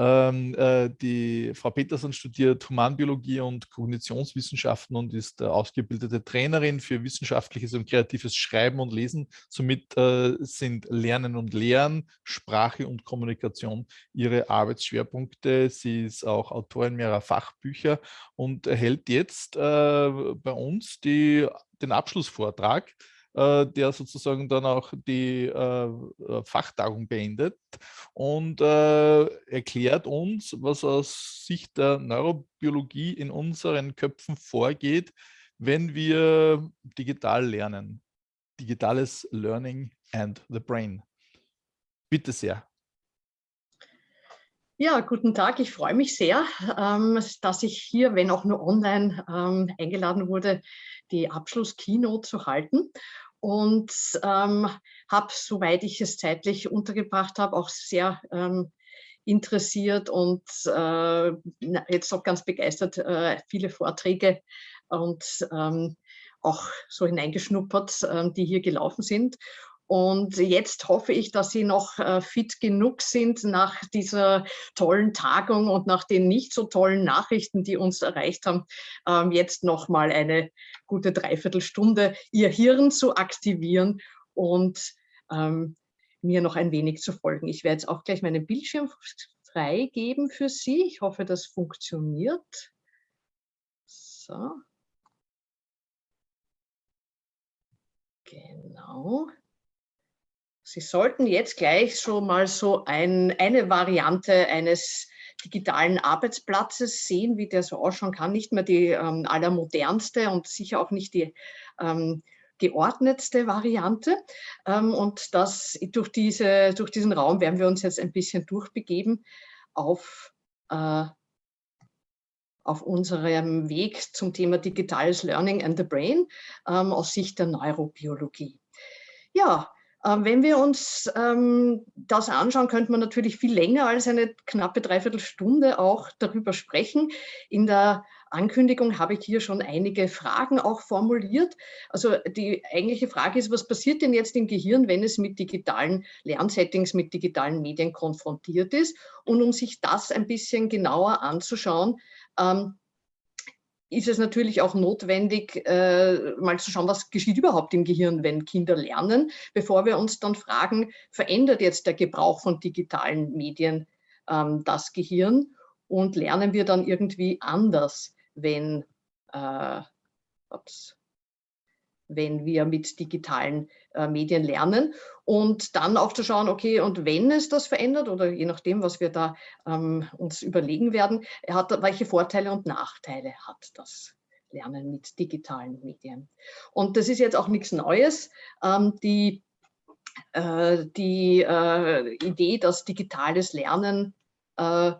Ähm, äh, die Frau Petersen studiert Humanbiologie und Kognitionswissenschaften und ist äh, ausgebildete Trainerin für wissenschaftliches und kreatives Schreiben und Lesen. Somit äh, sind Lernen und Lehren, Sprache und Kommunikation ihre Arbeitsschwerpunkte. Sie ist auch Autorin mehrerer Fachbücher und erhält jetzt äh, bei uns die, den Abschlussvortrag der sozusagen dann auch die äh, äh, Fachtagung beendet und erklärt uns, was aus Sicht der Neurobiologie in unseren Köpfen vorgeht, wenn wir digital lernen. Digitales Learning and the Brain. Bitte sehr. Ja, guten Tag. Ich freue mich sehr, ähm, dass ich hier, wenn auch nur online, ähm, eingeladen wurde, die Abschluss-Keynote zu halten und ähm, habe, soweit ich es zeitlich untergebracht habe, auch sehr ähm, interessiert und äh, jetzt auch ganz begeistert äh, viele Vorträge und ähm, auch so hineingeschnuppert, äh, die hier gelaufen sind. Und jetzt hoffe ich, dass Sie noch äh, fit genug sind nach dieser tollen Tagung und nach den nicht so tollen Nachrichten, die uns erreicht haben, ähm, jetzt noch mal eine gute Dreiviertelstunde Ihr Hirn zu aktivieren und ähm, mir noch ein wenig zu folgen. Ich werde jetzt auch gleich meinen Bildschirm freigeben für Sie. Ich hoffe, das funktioniert. So. Genau. Sie sollten jetzt gleich schon mal so ein, eine Variante eines digitalen Arbeitsplatzes sehen, wie der so ausschauen kann. Nicht mehr die ähm, allermodernste und sicher auch nicht die ähm, geordnetste Variante. Ähm, und das, durch, diese, durch diesen Raum werden wir uns jetzt ein bisschen durchbegeben auf, äh, auf unserem Weg zum Thema digitales Learning and the Brain ähm, aus Sicht der Neurobiologie. Ja, wenn wir uns ähm, das anschauen, könnte man natürlich viel länger als eine knappe Dreiviertelstunde auch darüber sprechen. In der Ankündigung habe ich hier schon einige Fragen auch formuliert. Also die eigentliche Frage ist, was passiert denn jetzt im Gehirn, wenn es mit digitalen Lernsettings, mit digitalen Medien konfrontiert ist? Und um sich das ein bisschen genauer anzuschauen, ähm, ist es natürlich auch notwendig, äh, mal zu schauen, was geschieht überhaupt im Gehirn, wenn Kinder lernen, bevor wir uns dann fragen, verändert jetzt der Gebrauch von digitalen Medien ähm, das Gehirn? Und lernen wir dann irgendwie anders, wenn, äh, ups, wenn wir mit digitalen äh, Medien lernen und dann auch zu schauen, okay, und wenn es das verändert oder je nachdem, was wir da ähm, uns überlegen werden, hat, welche Vorteile und Nachteile hat das Lernen mit digitalen Medien. Und das ist jetzt auch nichts Neues. Ähm, die äh, die äh, Idee, dass digitales Lernen äh,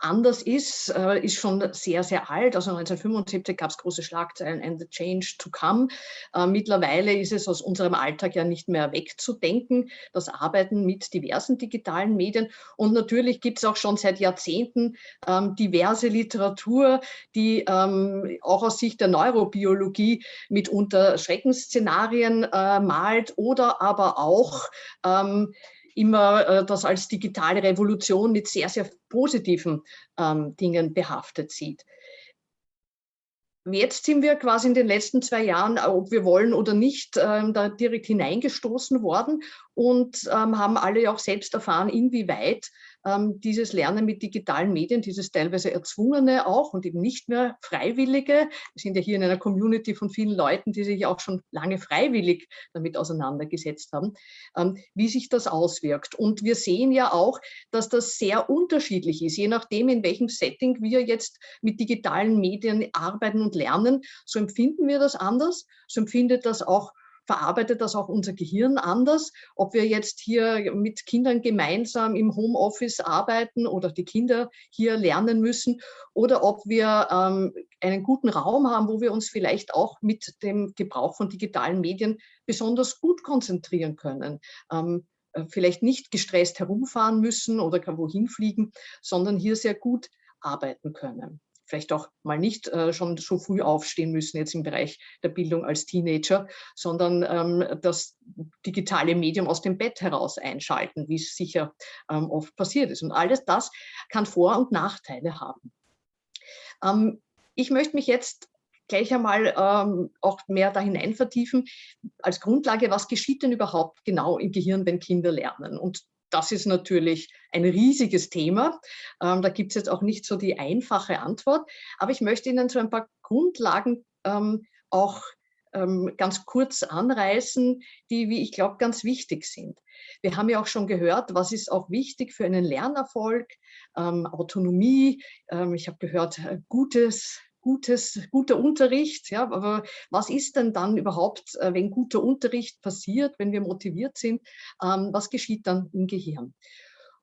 anders ist, äh, ist schon sehr, sehr alt. Also 1975 gab es große Schlagzeilen and the change to come. Äh, mittlerweile ist es aus unserem Alltag ja nicht mehr wegzudenken, das Arbeiten mit diversen digitalen Medien. Und natürlich gibt es auch schon seit Jahrzehnten ähm, diverse Literatur, die ähm, auch aus Sicht der Neurobiologie mitunter Schreckensszenarien äh, malt oder aber auch ähm, immer äh, das als digitale Revolution mit sehr, sehr positiven ähm, Dingen behaftet sieht. Jetzt sind wir quasi in den letzten zwei Jahren, ob wir wollen oder nicht, ähm, da direkt hineingestoßen worden und ähm, haben alle auch selbst erfahren, inwieweit ähm, dieses Lernen mit digitalen Medien, dieses teilweise erzwungene auch und eben nicht mehr freiwillige. Wir sind ja hier in einer Community von vielen Leuten, die sich auch schon lange freiwillig damit auseinandergesetzt haben, ähm, wie sich das auswirkt. Und wir sehen ja auch, dass das sehr unterschiedlich ist, je nachdem, in welchem Setting wir jetzt mit digitalen Medien arbeiten und lernen, so empfinden wir das anders, so empfindet das auch verarbeitet das auch unser Gehirn anders. Ob wir jetzt hier mit Kindern gemeinsam im Homeoffice arbeiten oder die Kinder hier lernen müssen oder ob wir ähm, einen guten Raum haben, wo wir uns vielleicht auch mit dem Gebrauch von digitalen Medien besonders gut konzentrieren können. Ähm, äh, vielleicht nicht gestresst herumfahren müssen oder wohin fliegen, sondern hier sehr gut arbeiten können. Vielleicht auch mal nicht äh, schon so früh aufstehen müssen jetzt im Bereich der Bildung als Teenager, sondern ähm, das digitale Medium aus dem Bett heraus einschalten, wie es sicher ähm, oft passiert ist. Und alles das kann Vor- und Nachteile haben. Ähm, ich möchte mich jetzt gleich einmal ähm, auch mehr da hinein vertiefen, als Grundlage, was geschieht denn überhaupt genau im Gehirn, wenn Kinder lernen? Und das ist natürlich ein riesiges Thema. Ähm, da gibt es jetzt auch nicht so die einfache Antwort. Aber ich möchte Ihnen so ein paar Grundlagen ähm, auch ähm, ganz kurz anreißen, die, wie ich glaube, ganz wichtig sind. Wir haben ja auch schon gehört, was ist auch wichtig für einen Lernerfolg, ähm, Autonomie. Ähm, ich habe gehört, äh, gutes gutes, guter Unterricht. Ja, aber was ist denn dann überhaupt, äh, wenn guter Unterricht passiert, wenn wir motiviert sind? Ähm, was geschieht dann im Gehirn?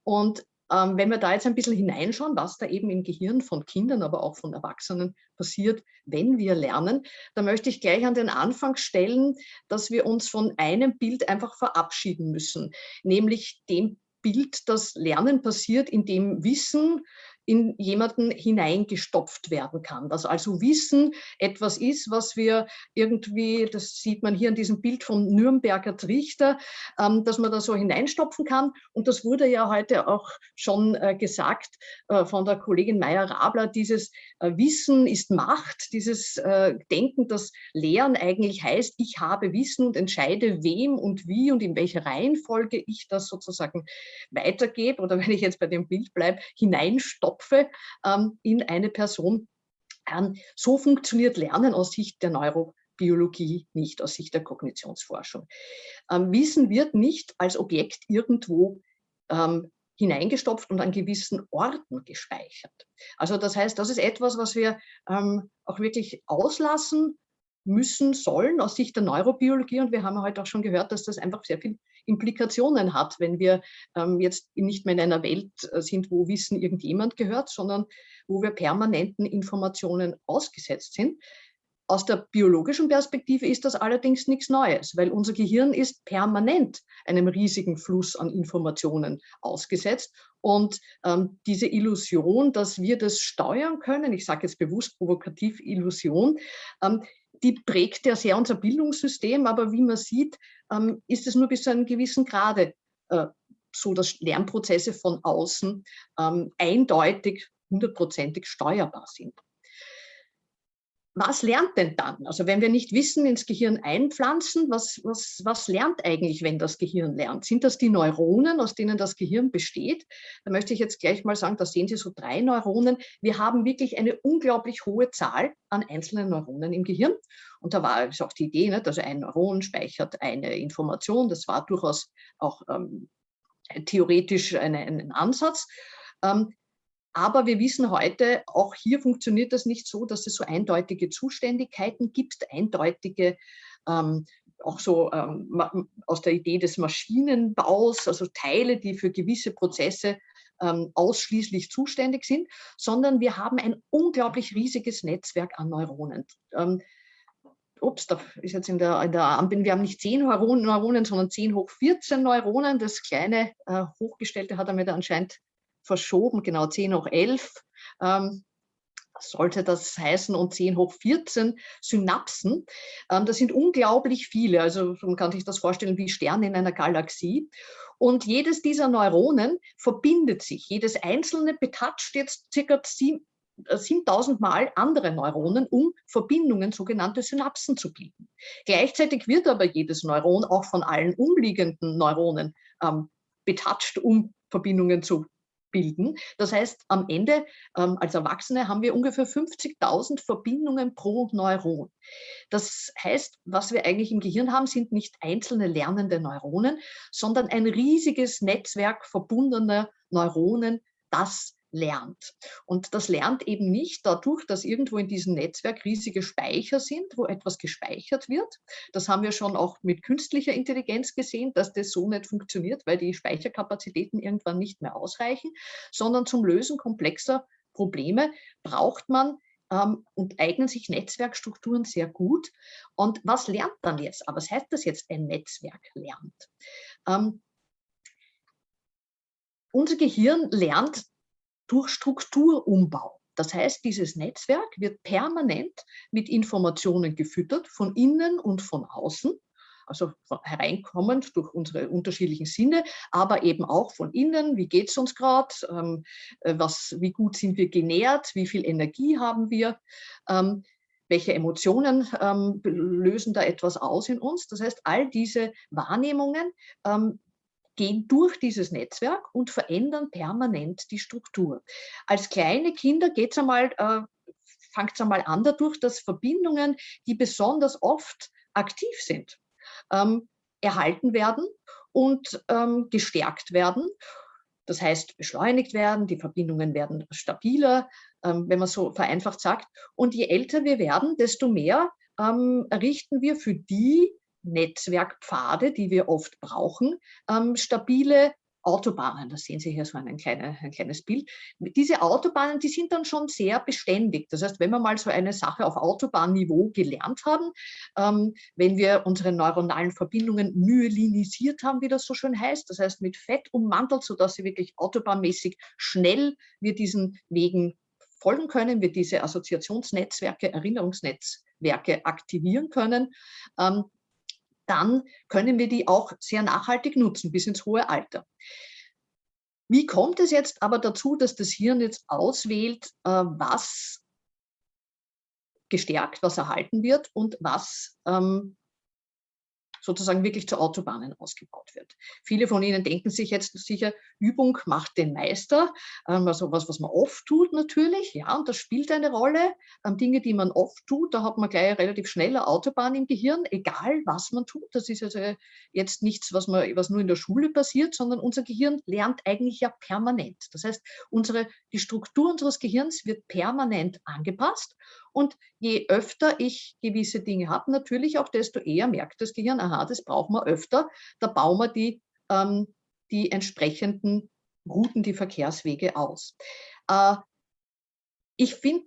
Und ähm, wenn wir da jetzt ein bisschen hineinschauen, was da eben im Gehirn von Kindern, aber auch von Erwachsenen passiert, wenn wir lernen, da möchte ich gleich an den Anfang stellen, dass wir uns von einem Bild einfach verabschieden müssen, nämlich dem Bild, dass Lernen passiert, indem Wissen in jemanden hineingestopft werden kann. Dass also Wissen etwas ist, was wir irgendwie, das sieht man hier in diesem Bild vom Nürnberger Trichter, ähm, dass man da so hineinstopfen kann. Und das wurde ja heute auch schon äh, gesagt äh, von der Kollegin Meyer-Rabler, dieses äh, Wissen ist Macht, dieses äh, Denken, dass Lehren eigentlich heißt, ich habe Wissen und entscheide, wem und wie und in welcher Reihenfolge ich das sozusagen weitergebe oder wenn ich jetzt bei dem Bild bleibe, hineinstopfe Köpfe ähm, in eine Person. Ähm, so funktioniert Lernen aus Sicht der Neurobiologie nicht, aus Sicht der Kognitionsforschung. Ähm, Wissen wird nicht als Objekt irgendwo ähm, hineingestopft und an gewissen Orten gespeichert. Also das heißt, das ist etwas, was wir ähm, auch wirklich auslassen müssen, sollen aus Sicht der Neurobiologie. Und wir haben heute auch schon gehört, dass das einfach sehr viele Implikationen hat, wenn wir ähm, jetzt nicht mehr in einer Welt äh, sind, wo Wissen irgendjemand gehört, sondern wo wir permanenten Informationen ausgesetzt sind. Aus der biologischen Perspektive ist das allerdings nichts Neues, weil unser Gehirn ist permanent einem riesigen Fluss an Informationen ausgesetzt. Und ähm, diese Illusion, dass wir das steuern können, ich sage jetzt bewusst provokativ Illusion, ähm, die prägt ja sehr unser Bildungssystem, aber wie man sieht, ähm, ist es nur bis zu einem gewissen Grade äh, so, dass Lernprozesse von außen ähm, eindeutig hundertprozentig steuerbar sind was lernt denn dann? Also wenn wir nicht Wissen ins Gehirn einpflanzen, was, was, was lernt eigentlich, wenn das Gehirn lernt? Sind das die Neuronen, aus denen das Gehirn besteht? Da möchte ich jetzt gleich mal sagen, da sehen Sie so drei Neuronen. Wir haben wirklich eine unglaublich hohe Zahl an einzelnen Neuronen im Gehirn. Und da war auch die Idee, nicht? also ein Neuron speichert eine Information. Das war durchaus auch ähm, theoretisch eine, ein Ansatz. Ähm, aber wir wissen heute, auch hier funktioniert das nicht so, dass es so eindeutige Zuständigkeiten gibt, eindeutige ähm, auch so ähm, aus der Idee des Maschinenbaus, also Teile, die für gewisse Prozesse ähm, ausschließlich zuständig sind, sondern wir haben ein unglaublich riesiges Netzwerk an Neuronen. Ähm, ups, da ist jetzt in der, in der wir haben nicht 10 Neuronen, Neuronen, sondern 10 hoch 14 Neuronen. Das kleine äh, Hochgestellte hat damit anscheinend verschoben, genau 10 hoch 11 ähm, sollte das heißen und 10 hoch 14 Synapsen. Ähm, das sind unglaublich viele, also man kann sich das vorstellen wie Sterne in einer Galaxie. Und jedes dieser Neuronen verbindet sich. Jedes einzelne betatscht jetzt circa 7000 äh, Mal andere Neuronen, um Verbindungen, sogenannte Synapsen zu bilden. Gleichzeitig wird aber jedes Neuron auch von allen umliegenden Neuronen ähm, betatscht, um Verbindungen zu bilden. Das heißt, am Ende ähm, als Erwachsene haben wir ungefähr 50.000 Verbindungen pro Neuron. Das heißt, was wir eigentlich im Gehirn haben, sind nicht einzelne lernende Neuronen, sondern ein riesiges Netzwerk verbundener Neuronen, das lernt. Und das lernt eben nicht dadurch, dass irgendwo in diesem Netzwerk riesige Speicher sind, wo etwas gespeichert wird. Das haben wir schon auch mit künstlicher Intelligenz gesehen, dass das so nicht funktioniert, weil die Speicherkapazitäten irgendwann nicht mehr ausreichen, sondern zum Lösen komplexer Probleme braucht man ähm, und eignen sich Netzwerkstrukturen sehr gut. Und was lernt dann jetzt? Aber was heißt das jetzt, ein Netzwerk lernt? Ähm, unser Gehirn lernt durch Strukturumbau. Das heißt, dieses Netzwerk wird permanent mit Informationen gefüttert, von innen und von außen. Also hereinkommend durch unsere unterschiedlichen Sinne, aber eben auch von innen, wie geht es uns gerade, ähm, äh, wie gut sind wir genährt, wie viel Energie haben wir, ähm, welche Emotionen ähm, lösen da etwas aus in uns. Das heißt, all diese Wahrnehmungen gehen durch dieses Netzwerk und verändern permanent die Struktur. Als kleine Kinder geht es einmal, äh, fängt es einmal an dadurch, dass Verbindungen, die besonders oft aktiv sind, ähm, erhalten werden und ähm, gestärkt werden. Das heißt, beschleunigt werden, die Verbindungen werden stabiler, ähm, wenn man so vereinfacht sagt. Und je älter wir werden, desto mehr ähm, errichten wir für die Netzwerkpfade, die wir oft brauchen, ähm, stabile Autobahnen, da sehen Sie hier so ein, kleine, ein kleines Bild. Diese Autobahnen, die sind dann schon sehr beständig. Das heißt, wenn wir mal so eine Sache auf Autobahnniveau gelernt haben, ähm, wenn wir unsere neuronalen Verbindungen myelinisiert haben, wie das so schön heißt, das heißt mit Fett ummantelt, sodass sie wirklich autobahnmäßig schnell wir diesen Wegen folgen können, wir diese Assoziationsnetzwerke, Erinnerungsnetzwerke aktivieren können, ähm, dann können wir die auch sehr nachhaltig nutzen, bis ins hohe Alter. Wie kommt es jetzt aber dazu, dass das Hirn jetzt auswählt, äh, was gestärkt, was erhalten wird und was ähm, sozusagen wirklich zu Autobahnen ausgebaut wird. Viele von Ihnen denken sich jetzt sicher, Übung macht den Meister, ähm, also was, was man oft tut natürlich, ja, und das spielt eine Rolle. Ähm, Dinge, die man oft tut, da hat man gleich relativ schnell eine Autobahn im Gehirn, egal was man tut. Das ist also jetzt nichts, was, man, was nur in der Schule passiert, sondern unser Gehirn lernt eigentlich ja permanent. Das heißt, unsere, die Struktur unseres Gehirns wird permanent angepasst und je öfter ich gewisse Dinge habe, natürlich auch, desto eher merkt das Gehirn, aha, das brauchen wir öfter, da bauen wir die, ähm, die entsprechenden Routen, die Verkehrswege aus. Äh, ich finde,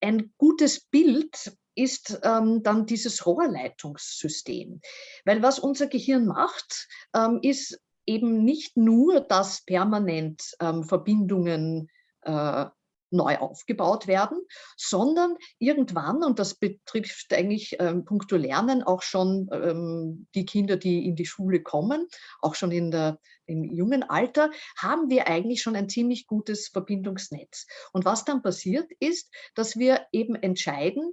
ein gutes Bild ist ähm, dann dieses Rohrleitungssystem. Weil was unser Gehirn macht, ähm, ist eben nicht nur, dass permanent ähm, Verbindungen äh, neu aufgebaut werden, sondern irgendwann, und das betrifft eigentlich ähm, puncto Lernen auch schon ähm, die Kinder, die in die Schule kommen, auch schon in der, im jungen Alter, haben wir eigentlich schon ein ziemlich gutes Verbindungsnetz. Und was dann passiert ist, dass wir eben entscheiden,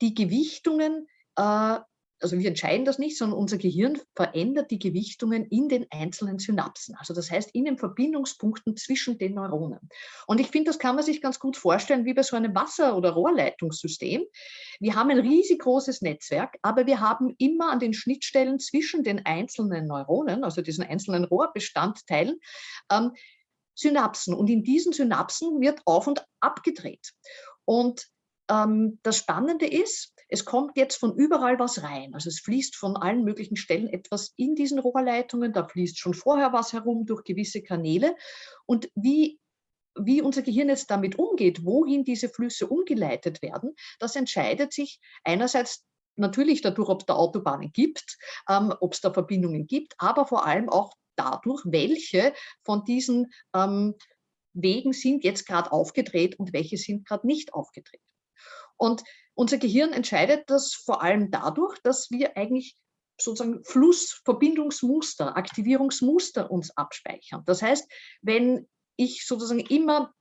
die Gewichtungen äh, also wir entscheiden das nicht, sondern unser Gehirn verändert die Gewichtungen in den einzelnen Synapsen. Also das heißt in den Verbindungspunkten zwischen den Neuronen. Und ich finde, das kann man sich ganz gut vorstellen wie bei so einem Wasser- oder Rohrleitungssystem. Wir haben ein riesig großes Netzwerk, aber wir haben immer an den Schnittstellen zwischen den einzelnen Neuronen, also diesen einzelnen Rohrbestandteilen, ähm, Synapsen. Und in diesen Synapsen wird auf und abgedreht. Und das Spannende ist, es kommt jetzt von überall was rein. Also es fließt von allen möglichen Stellen etwas in diesen Rohrleitungen, da fließt schon vorher was herum durch gewisse Kanäle. Und wie wie unser Gehirn jetzt damit umgeht, wohin diese Flüsse umgeleitet werden, das entscheidet sich einerseits natürlich dadurch, ob es da Autobahnen gibt, ähm, ob es da Verbindungen gibt, aber vor allem auch dadurch, welche von diesen ähm, Wegen sind jetzt gerade aufgedreht und welche sind gerade nicht aufgedreht. Und unser Gehirn entscheidet das vor allem dadurch, dass wir eigentlich sozusagen Flussverbindungsmuster, Aktivierungsmuster uns abspeichern. Das heißt, wenn ich sozusagen immer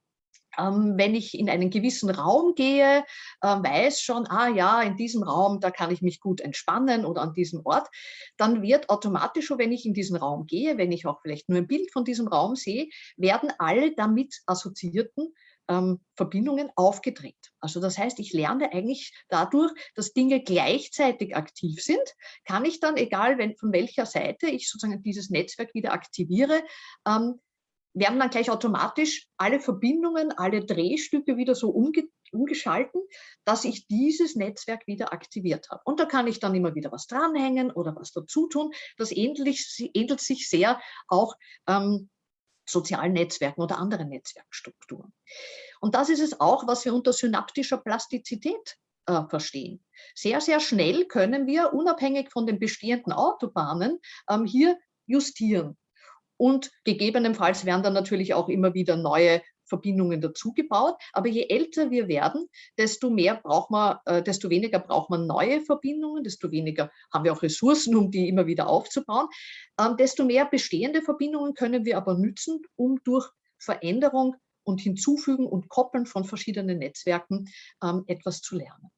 ähm, wenn ich in einen gewissen Raum gehe, äh, weiß schon, ah ja, in diesem Raum, da kann ich mich gut entspannen oder an diesem Ort, dann wird automatisch schon, wenn ich in diesen Raum gehe, wenn ich auch vielleicht nur ein Bild von diesem Raum sehe, werden alle damit assoziierten ähm, Verbindungen aufgedreht. Also das heißt, ich lerne eigentlich dadurch, dass Dinge gleichzeitig aktiv sind, kann ich dann, egal wenn, von welcher Seite ich sozusagen dieses Netzwerk wieder aktiviere, ähm, werden dann gleich automatisch alle Verbindungen, alle Drehstücke wieder so umge umgeschalten, dass ich dieses Netzwerk wieder aktiviert habe. Und da kann ich dann immer wieder was dranhängen oder was dazu tun. Das ähnelt, sich sehr auch ähm, sozialen Netzwerken oder anderen Netzwerkstrukturen. Und das ist es auch, was wir unter synaptischer Plastizität äh, verstehen. Sehr, sehr schnell können wir, unabhängig von den bestehenden Autobahnen, ähm, hier justieren. und gegebenenfalls werden dann natürlich auch immer wieder neue Verbindungen dazugebaut. Aber je älter wir werden, desto mehr braucht man, äh, desto weniger braucht man neue Verbindungen, desto weniger haben wir auch Ressourcen, um die immer wieder aufzubauen. Ähm, desto mehr bestehende Verbindungen können wir aber nützen, um durch Veränderung und Hinzufügen und Koppeln von verschiedenen Netzwerken ähm, etwas zu lernen.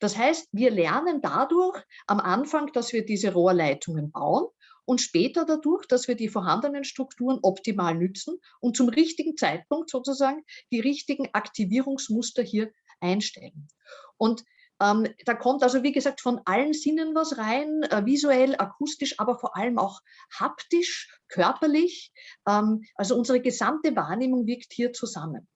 Das heißt, wir lernen dadurch am Anfang, dass wir diese Rohrleitungen bauen und später dadurch, dass wir die vorhandenen Strukturen optimal nützen und zum richtigen Zeitpunkt sozusagen die richtigen Aktivierungsmuster hier einstellen. Und ähm, da kommt also, wie gesagt, von allen Sinnen was rein, äh, visuell, akustisch, aber vor allem auch haptisch, körperlich. Ähm, also unsere gesamte Wahrnehmung wirkt hier zusammen.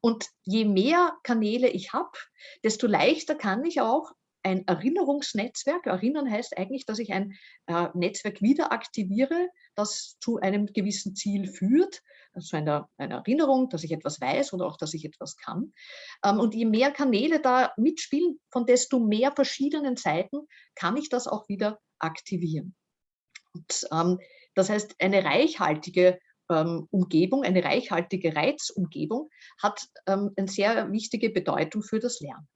Und je mehr Kanäle ich habe, desto leichter kann ich auch ein Erinnerungsnetzwerk. Erinnern heißt eigentlich, dass ich ein äh, Netzwerk wieder aktiviere, das zu einem gewissen Ziel führt, also einer, einer Erinnerung, dass ich etwas weiß oder auch, dass ich etwas kann. Ähm, und je mehr Kanäle da mitspielen, von desto mehr verschiedenen Seiten kann ich das auch wieder aktivieren. Und, ähm, das heißt, eine reichhaltige ähm, Umgebung, eine reichhaltige Reizumgebung hat ähm, eine sehr wichtige Bedeutung für das Lernen.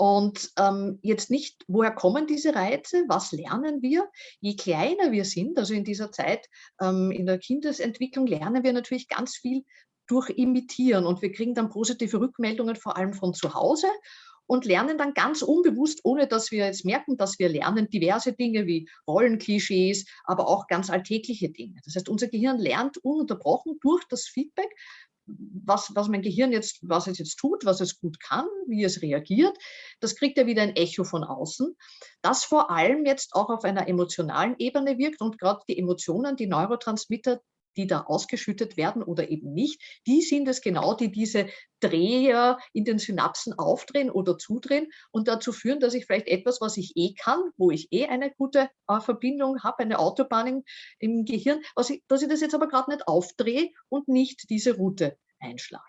Und ähm, jetzt nicht, woher kommen diese Reize, was lernen wir? Je kleiner wir sind, also in dieser Zeit ähm, in der Kindesentwicklung, lernen wir natürlich ganz viel durch Imitieren und wir kriegen dann positive Rückmeldungen, vor allem von zu Hause und lernen dann ganz unbewusst, ohne dass wir jetzt merken, dass wir lernen, diverse Dinge wie Rollenklischees, aber auch ganz alltägliche Dinge. Das heißt, unser Gehirn lernt ununterbrochen durch das Feedback, was, was mein Gehirn jetzt, was es jetzt tut, was es gut kann, wie es reagiert, das kriegt ja wieder ein Echo von außen, das vor allem jetzt auch auf einer emotionalen Ebene wirkt und gerade die Emotionen, die Neurotransmitter, die da ausgeschüttet werden oder eben nicht, die sind es genau, die diese Dreher in den Synapsen aufdrehen oder zudrehen und dazu führen, dass ich vielleicht etwas, was ich eh kann, wo ich eh eine gute äh, Verbindung habe, eine Autobahn im, im Gehirn, ich, dass ich das jetzt aber gerade nicht aufdrehe und nicht diese Route einschlage.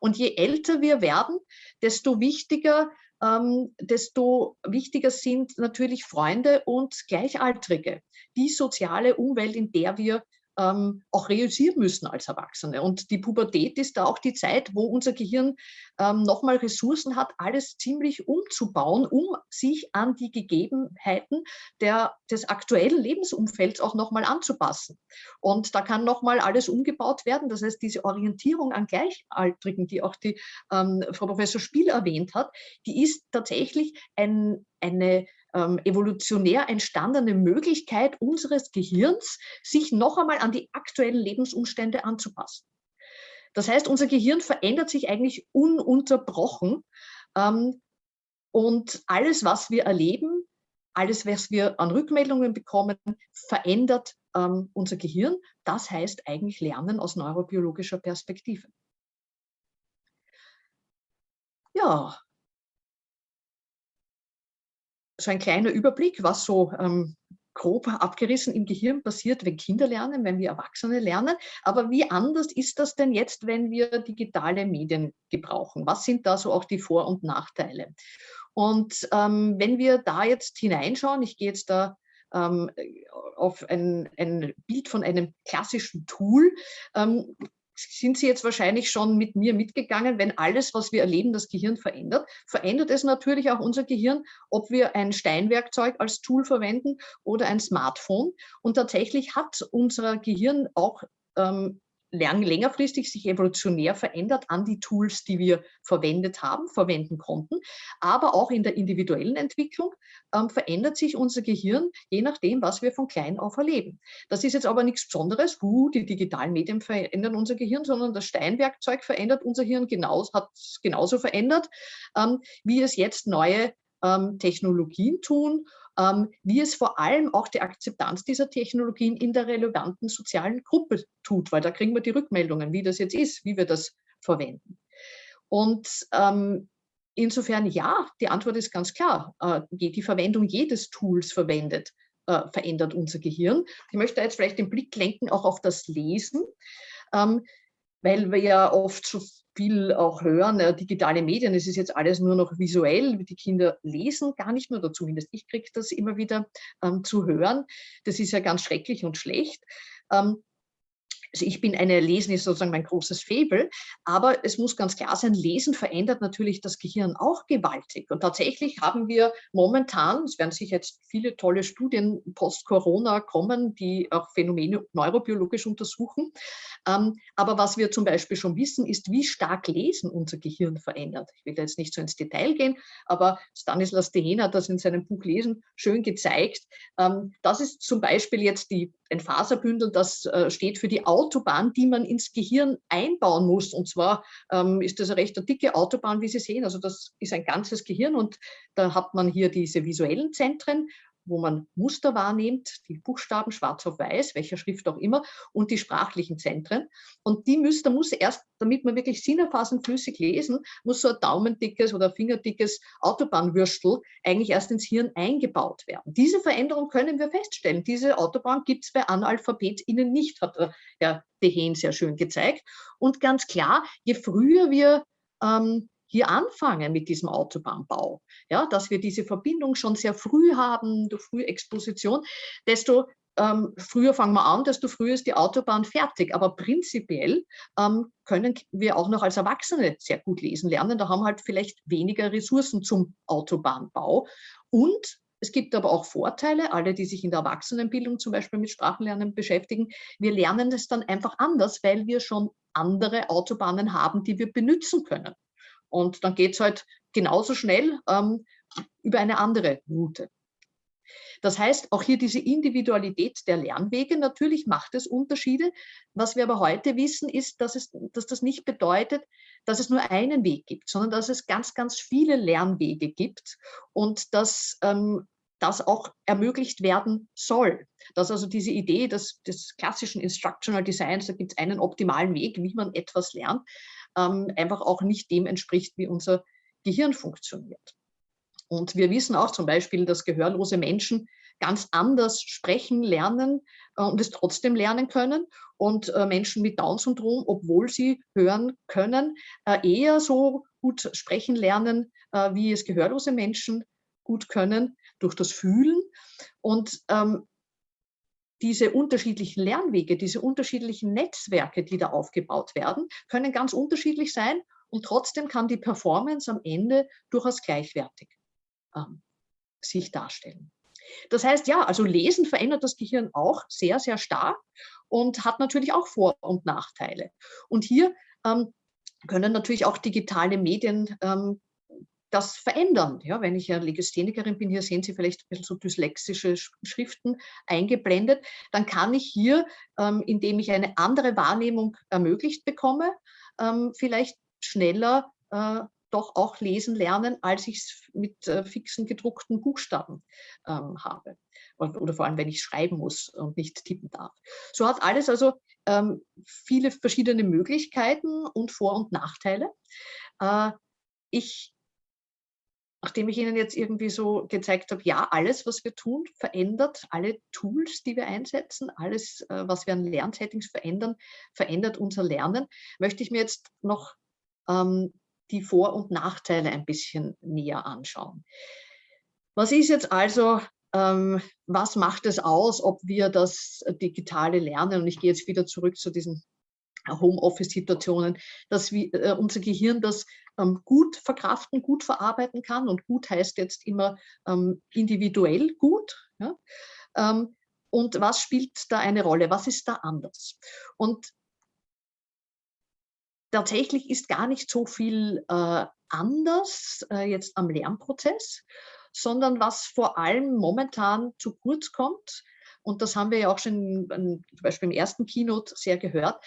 Und je älter wir werden, desto wichtiger ähm, desto wichtiger sind natürlich Freunde und Gleichaltrige, die soziale Umwelt, in der wir ähm, auch realisieren müssen als Erwachsene. Und die Pubertät ist da auch die Zeit, wo unser Gehirn ähm, nochmal Ressourcen hat, alles ziemlich umzubauen, um sich an die Gegebenheiten der, des aktuellen Lebensumfelds auch nochmal anzupassen. Und da kann nochmal alles umgebaut werden. Das heißt, diese Orientierung an Gleichaltrigen, die auch die ähm, Frau Professor Spiel erwähnt hat, die ist tatsächlich ein, eine ähm, evolutionär entstandene Möglichkeit unseres Gehirns, sich noch einmal an die aktuellen Lebensumstände anzupassen. Das heißt, unser Gehirn verändert sich eigentlich ununterbrochen ähm, und alles, was wir erleben, alles, was wir an Rückmeldungen bekommen, verändert ähm, unser Gehirn. Das heißt eigentlich Lernen aus neurobiologischer Perspektive. Ja, so ein kleiner Überblick, was so ähm, grob abgerissen im Gehirn passiert, wenn Kinder lernen, wenn wir Erwachsene lernen. Aber wie anders ist das denn jetzt, wenn wir digitale Medien gebrauchen? Was sind da so auch die Vor- und Nachteile? Und ähm, wenn wir da jetzt hineinschauen, ich gehe jetzt da ähm, auf ein, ein, Bild von einem klassischen Tool, ähm, sind Sie jetzt wahrscheinlich schon mit mir mitgegangen, wenn alles, was wir erleben, das Gehirn verändert, verändert es natürlich auch unser Gehirn, ob wir ein Steinwerkzeug als Tool verwenden oder ein Smartphone. Und tatsächlich hat unser Gehirn auch ähm, lang, längerfristig sich evolutionär verändert an die Tools, die wir verwendet haben, verwenden konnten. Aber auch in der individuellen Entwicklung ähm, verändert sich unser Gehirn, je nachdem, was wir von klein auf erleben. Das ist jetzt aber nichts Besonderes, uh, die digitalen Medien verändern unser Gehirn, sondern das Steinwerkzeug verändert unser Hirn, genauso, hat es genauso verändert, ähm, wie es jetzt neue ähm, Technologien tun ähm, wie es vor allem auch die Akzeptanz dieser Technologien in der relevanten sozialen Gruppe tut, weil da kriegen wir die Rückmeldungen, wie das jetzt ist, wie wir das verwenden. Und ähm, insofern ja, die Antwort ist ganz klar. Äh, die Verwendung jedes Tools verwendet, äh, verändert unser Gehirn. Ich möchte jetzt vielleicht den Blick lenken auch auf das Lesen, ähm, weil wir ja oft so viel auch hören, äh, digitale Medien, es ist jetzt alles nur noch visuell, die Kinder lesen gar nicht mehr, oder zumindest ich kriege das immer wieder ähm, zu hören. Das ist ja ganz schrecklich und schlecht. Ähm, also ich bin eine, Lesen ist sozusagen mein großes Faible, aber es muss ganz klar sein, Lesen verändert natürlich das Gehirn auch gewaltig. Und tatsächlich haben wir momentan, es werden sich jetzt viele tolle Studien post-Corona kommen, die auch Phänomene neurobiologisch untersuchen. Ähm, aber was wir zum Beispiel schon wissen, ist, wie stark Lesen unser Gehirn verändert. Ich will jetzt nicht so ins Detail gehen, aber Stanislas Dehaene hat das in seinem Buch Lesen schön gezeigt. Ähm, das ist zum Beispiel jetzt die, ein Faserbündel, das äh, steht für die Autobahn, die man ins Gehirn einbauen muss. Und zwar ähm, ist das eine recht dicke Autobahn, wie Sie sehen. Also das ist ein ganzes Gehirn und da hat man hier diese visuellen Zentren wo man Muster wahrnimmt, die Buchstaben schwarz auf weiß, welcher Schrift auch immer, und die sprachlichen Zentren. Und die müsste, muss erst, damit man wirklich sinnerfassend flüssig lesen, muss so ein daumendickes oder fingerdickes Autobahnwürstel eigentlich erst ins Hirn eingebaut werden. Diese Veränderung können wir feststellen. Diese Autobahn gibt es bei AnalphabetInnen nicht, hat Herr Dehen sehr schön gezeigt. Und ganz klar, je früher wir ähm, hier anfangen mit diesem Autobahnbau, ja, dass wir diese Verbindung schon sehr früh haben, durch frühe Exposition, desto ähm, früher fangen wir an, desto früher ist die Autobahn fertig. Aber prinzipiell ähm, können wir auch noch als Erwachsene sehr gut lesen lernen. Da haben halt vielleicht weniger Ressourcen zum Autobahnbau. Und es gibt aber auch Vorteile, alle, die sich in der Erwachsenenbildung zum Beispiel mit Sprachenlernen beschäftigen. Wir lernen es dann einfach anders, weil wir schon andere Autobahnen haben, die wir benutzen können. Und dann geht es halt genauso schnell ähm, über eine andere Route. Das heißt, auch hier diese Individualität der Lernwege, natürlich macht es Unterschiede. Was wir aber heute wissen, ist, dass, es, dass das nicht bedeutet, dass es nur einen Weg gibt, sondern dass es ganz, ganz viele Lernwege gibt und dass ähm, das auch ermöglicht werden soll. Dass also diese Idee des, des klassischen Instructional Designs, da gibt es einen optimalen Weg, wie man etwas lernt, ähm, einfach auch nicht dem entspricht, wie unser Gehirn funktioniert. Und wir wissen auch zum Beispiel, dass gehörlose Menschen ganz anders sprechen, lernen äh, und es trotzdem lernen können. Und äh, Menschen mit Down-Syndrom, obwohl sie hören können, äh, eher so gut sprechen lernen, äh, wie es gehörlose Menschen gut können, durch das Fühlen. Und ähm, diese unterschiedlichen Lernwege, diese unterschiedlichen Netzwerke, die da aufgebaut werden, können ganz unterschiedlich sein und trotzdem kann die Performance am Ende durchaus gleichwertig ähm, sich darstellen. Das heißt, ja, also Lesen verändert das Gehirn auch sehr, sehr stark und hat natürlich auch Vor- und Nachteile. Und hier ähm, können natürlich auch digitale Medien ähm, das verändern. Ja, wenn ich ja Legisthenikerin bin, hier sehen Sie vielleicht ein bisschen so dyslexische Schriften eingeblendet, dann kann ich hier, ähm, indem ich eine andere Wahrnehmung ermöglicht bekomme, ähm, vielleicht schneller äh, doch auch lesen lernen, als ich es mit äh, fixen gedruckten Buchstaben ähm, habe. Oder, oder, vor allem, wenn ich schreiben muss und nicht tippen darf. So hat alles also ähm, viele verschiedene Möglichkeiten und Vor- und Nachteile. Äh, ich nachdem ich Ihnen jetzt irgendwie so gezeigt habe, ja, alles, was wir tun, verändert, alle Tools, die wir einsetzen, alles, äh, was wir an Lernsettings verändern, verändert unser Lernen, möchte ich mir jetzt noch ähm, die Vor- und Nachteile ein bisschen näher anschauen. Was ist jetzt also, ähm, was macht es aus, ob wir das digitale Lernen, und ich gehe jetzt wieder zurück zu diesen Homeoffice-Situationen, dass wir, äh, unser Gehirn das ähm, gut verkraften, gut verarbeiten kann. Und gut heißt jetzt immer ähm, individuell gut. Ja? Ähm, und was spielt da eine Rolle? Was ist da anders? Und tatsächlich ist gar nicht so viel äh, anders äh, jetzt am Lernprozess, sondern was vor allem momentan zu kurz kommt, und das haben wir ja auch schon zum Beispiel im ersten Keynote sehr gehört,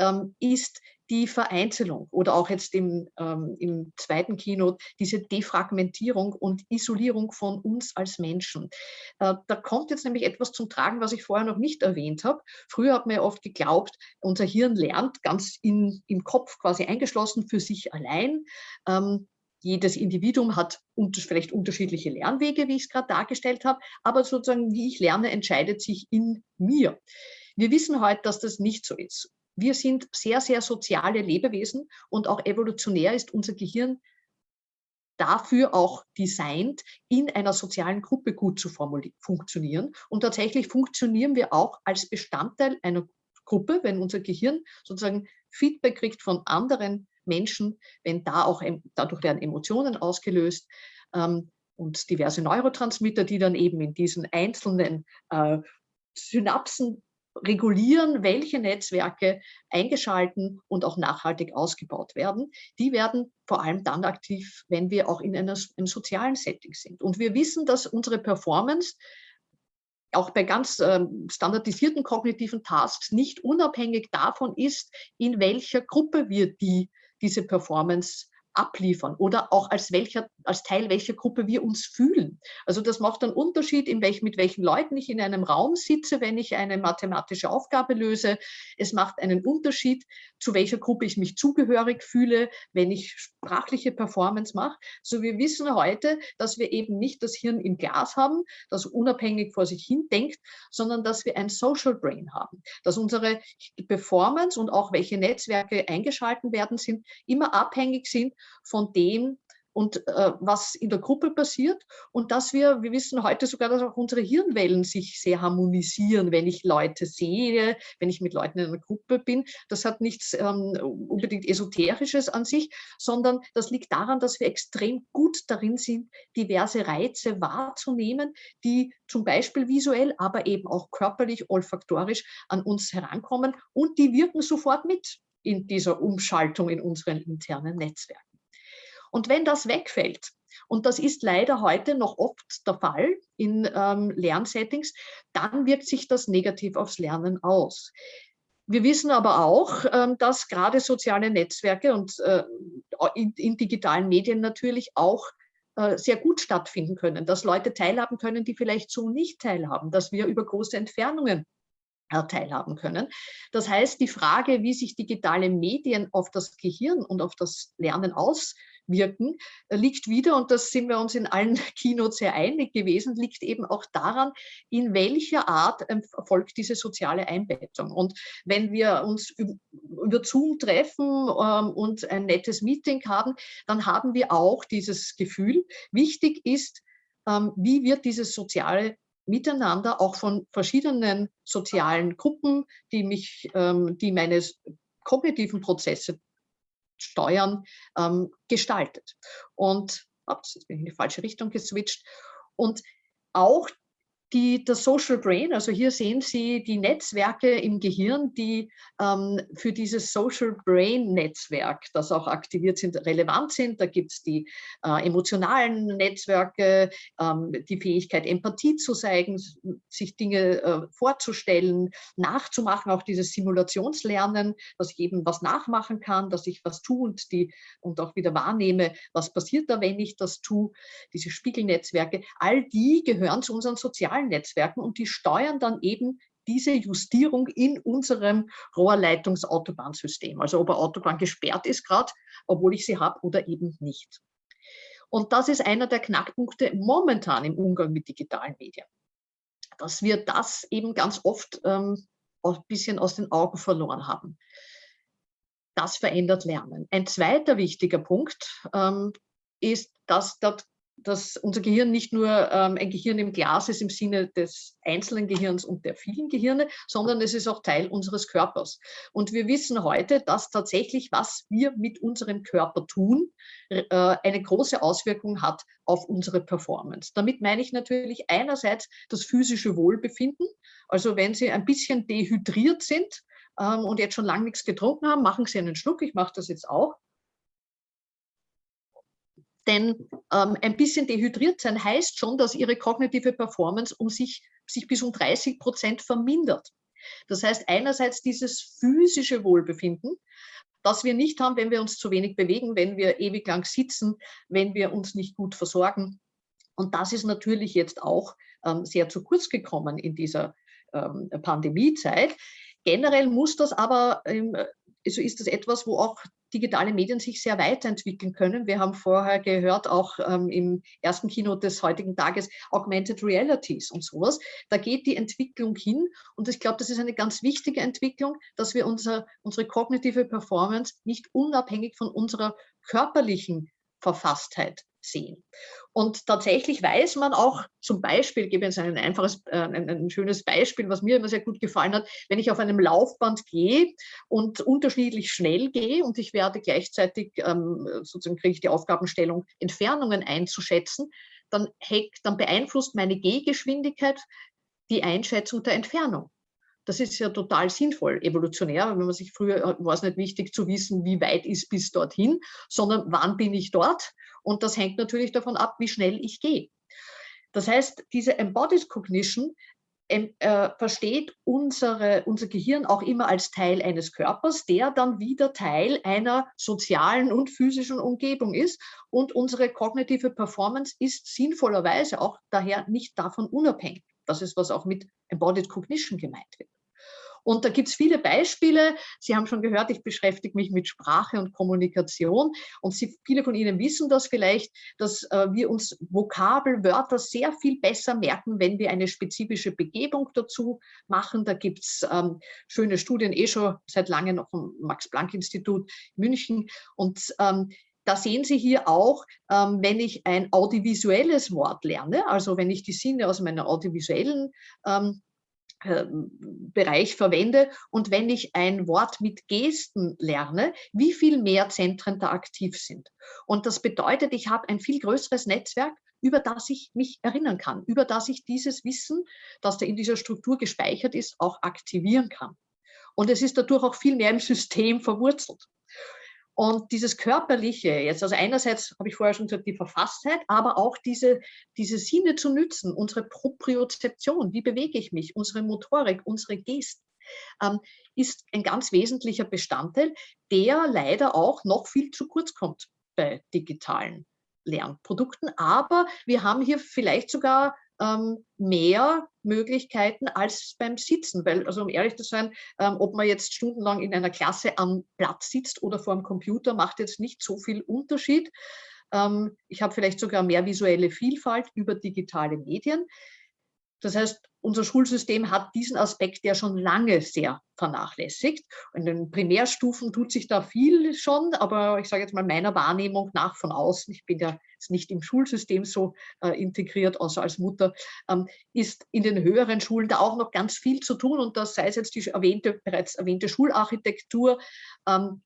ähm, ist die Vereinzelung oder auch jetzt im, ähm, im zweiten Keynote diese Defragmentierung und Isolierung von uns als Menschen. Äh, da kommt jetzt nämlich etwas zum Tragen, was ich vorher noch nicht erwähnt habe. Früher hat man ja oft geglaubt, unser Hirn lernt ganz in, im Kopf quasi eingeschlossen für sich allein. Ähm, jedes Individuum hat unter, vielleicht unterschiedliche Lernwege, wie ich es gerade dargestellt habe, aber sozusagen, wie ich lerne, entscheidet sich in mir. Wir wissen heute, dass das nicht so ist. Wir sind sehr, sehr soziale Lebewesen und auch evolutionär ist unser Gehirn dafür auch designt, in einer sozialen Gruppe gut zu funktionieren. Und tatsächlich funktionieren wir auch als Bestandteil einer Gruppe, wenn unser Gehirn sozusagen Feedback kriegt von anderen Menschen, wenn da auch, dadurch werden Emotionen ausgelöst ähm, und diverse Neurotransmitter, die dann eben in diesen einzelnen äh, Synapsen regulieren, welche Netzwerke eingeschalten und auch nachhaltig ausgebaut werden. Die werden vor allem dann aktiv, wenn wir auch in einer, einem sozialen Setting sind. Und wir wissen, dass unsere Performance auch bei ganz äh, standardisierten kognitiven Tasks nicht unabhängig davon ist, in welcher Gruppe wir die, diese Performance abliefern oder auch als, welcher, als Teil welcher Gruppe wir uns fühlen. Also das macht einen Unterschied, in welch, mit welchen Leuten ich in einem Raum sitze, wenn ich eine mathematische Aufgabe löse. Es macht einen Unterschied, zu welcher Gruppe ich mich zugehörig fühle, wenn ich sprachliche Performance mache. So wir wissen heute, dass wir eben nicht das Hirn im Glas haben, das unabhängig vor sich hin denkt, sondern dass wir ein Social Brain haben, dass unsere Performance und auch welche Netzwerke eingeschalten werden sind, immer abhängig sind von dem, und äh, was in der Gruppe passiert und dass wir, wir wissen heute sogar, dass auch unsere Hirnwellen sich sehr harmonisieren, wenn ich Leute sehe, wenn ich mit Leuten in einer Gruppe bin. Das hat nichts ähm, unbedingt Esoterisches an sich, sondern das liegt daran, dass wir extrem gut darin sind, diverse Reize wahrzunehmen, die zum Beispiel visuell, aber eben auch körperlich, olfaktorisch an uns herankommen und die wirken sofort mit in dieser Umschaltung in unseren internen Netzwerken. Und wenn das wegfällt, und das ist leider heute noch oft der Fall in ähm, Lernsettings, dann wirkt sich das negativ aufs Lernen aus. Wir wissen aber auch, ähm, dass gerade soziale Netzwerke und äh, in, digitalen Medien natürlich auch äh, sehr gut stattfinden können, dass Leute teilhaben können, die vielleicht so nicht teilhaben, dass wir über große Entfernungen teilhaben können. Das heißt, die Frage, wie sich digitale Medien auf das Gehirn und auf das Lernen aus wirken, äh, liegt wieder, und das sind wir uns in allen Keynotes sehr einig gewesen, liegt eben auch daran, in welcher Art erfolgt diese soziale Einbettung. Und wenn wir uns über Zoom treffen ähm, und ein nettes Meeting haben, dann haben wir auch dieses Gefühl. Wichtig ist, ähm, wie wird dieses soziale Miteinander auch von verschiedenen sozialen Gruppen, die mich, ähm, die meine kognitiven Prozesse Steuern ähm, gestaltet. Und ups, jetzt bin ich in die falsche Richtung geswitcht. Und auch die, das Social Brain, also hier sehen Sie die Netzwerke im Gehirn, die ähm, für dieses Social Brain Netzwerk, das auch aktiviert sind, relevant sind. Da gibt es die äh, emotionalen Netzwerke, ähm, die Fähigkeit, Empathie zu zeigen, sich Dinge äh, vorzustellen, nachzumachen, auch dieses Simulationslernen, dass ich eben was nachmachen kann, dass ich was tue und, die, und auch wieder wahrnehme, was passiert da, wenn ich das tue. Diese Spiegelnetzwerke, all die gehören zu unseren sozialen sozialen Netzwerken und die steuern dann eben diese Justierung in unserem Rohrleitungsautobahnsystem. Also ob eine Autobahn gesperrt ist gerade, obwohl ich sie habe oder eben nicht. Und das ist einer der Knackpunkte momentan im Umgang mit digitalen Medien. Dass wir das eben ganz oft ähm, ein bisschen aus den Augen verloren haben. Das verändert Lernen. Ein zweiter wichtiger Punkt ähm, ist, dass dort dass unser Gehirn nicht nur ähm, ein Gehirn im Glas ist im Sinne des einzelnen Gehirns und der vielen Gehirne, sondern es ist auch Teil unseres Körpers. Und wir wissen heute, dass tatsächlich, was wir mit unserem Körper tun, äh, eine große Auswirkung hat auf unsere Performance. Damit meine ich natürlich einerseits das physische Wohlbefinden. Also wenn Sie ein bisschen dehydriert sind ähm, und jetzt schon lange nichts getrunken haben, machen Sie einen Schluck. Ich mache das jetzt auch denn ähm, ein bisschen dehydriert sein heißt schon, dass ihre kognitive Performance um sich, sich bis um 30 Prozent vermindert. Das heißt einerseits dieses physische Wohlbefinden, das wir nicht haben, wenn wir uns zu wenig bewegen, wenn wir ewig lang sitzen, wenn wir uns nicht gut versorgen. Und das ist natürlich jetzt auch ähm, sehr zu kurz gekommen in dieser ähm, Pandemiezeit. Generell muss das aber, ähm, also ist das etwas, wo auch digitale Medien sich sehr weiterentwickeln können. Wir haben vorher gehört, auch ähm, im ersten Kino des heutigen Tages, Augmented Realities und sowas. Da geht die Entwicklung hin und ich glaube, das ist eine ganz wichtige Entwicklung, dass wir unser, unsere kognitive Performance nicht unabhängig von unserer körperlichen Verfasstheit sehen. Und tatsächlich weiß man auch, zum Beispiel, ich gebe jetzt ein einfaches, äh, ein, ein, schönes Beispiel, was mir immer sehr gut gefallen hat, wenn ich auf einem Laufband gehe und unterschiedlich schnell gehe und ich werde gleichzeitig, ähm, sozusagen kriege ich die Aufgabenstellung, Entfernungen einzuschätzen, dann, heck, dann beeinflusst meine Gehgeschwindigkeit die Einschätzung der Entfernung. Das ist ja total sinnvoll, evolutionär, wenn man sich früher äh, war es nicht wichtig zu wissen, wie weit ist bis dorthin, sondern wann bin ich dort? Und das hängt natürlich davon ab, wie schnell ich gehe. Das heißt, diese Embodied Cognition äh, versteht unsere, unser Gehirn auch immer als Teil eines Körpers, der dann wieder Teil einer sozialen und physischen Umgebung ist. Und unsere kognitive Performance ist sinnvollerweise auch daher nicht davon unabhängig. Das ist, was auch mit Embodied Cognition gemeint wird. Und da gibt es viele Beispiele. Sie haben schon gehört, ich beschäftige mich mit Sprache und Kommunikation. Und Sie, viele von Ihnen wissen das vielleicht, dass äh, wir uns Vokabelwörter sehr viel besser merken, wenn wir eine spezifische Begebung dazu machen. Da gibt es ähm, schöne Studien, eh schon seit langem noch vom Max-Planck-Institut München. Und ähm, da sehen Sie hier auch, ähm, wenn ich ein audiovisuelles Wort lerne, also wenn ich die Sinne aus meiner audiovisuellen ähm, ähm, Bereich verwende und wenn ich ein Wort mit Gesten lerne, wie viel mehr Zentren da aktiv sind. Und das bedeutet, ich habe ein viel größeres Netzwerk, über das ich mich erinnern kann, über das ich dieses Wissen, das da in dieser Struktur gespeichert ist, auch aktivieren kann. Und es ist dadurch auch viel mehr im System verwurzelt. Und dieses Körperliche jetzt, also einerseits habe ich vorher schon gesagt, die Verfasstheit, aber auch diese, diese Sinne zu nützen, unsere Propriozeption, wie bewege ich mich, unsere Motorik, unsere Gesten, ähm, ist ein ganz wesentlicher Bestandteil, der leider auch noch viel zu kurz kommt bei digitalen Lernprodukten. Aber wir haben hier vielleicht sogar ähm, mehr Möglichkeiten als beim Sitzen, weil, also um ehrlich zu sein, ähm, ob man jetzt stundenlang in einer Klasse am Platz sitzt oder vor dem Computer, macht jetzt nicht so viel Unterschied. Ähm, ich habe vielleicht sogar mehr visuelle Vielfalt über digitale Medien. Das heißt, unser Schulsystem hat diesen Aspekt ja schon lange sehr vernachlässigt. In den Primärstufen tut sich da viel schon, aber ich sage jetzt mal meiner Wahrnehmung nach von außen, ich bin ja nicht im Schulsystem so äh, integriert, außer als Mutter, ähm, ist in den höheren Schulen da auch noch ganz viel zu tun und das sei es jetzt die erwähnte, bereits erwähnte Schularchitektur, ähm,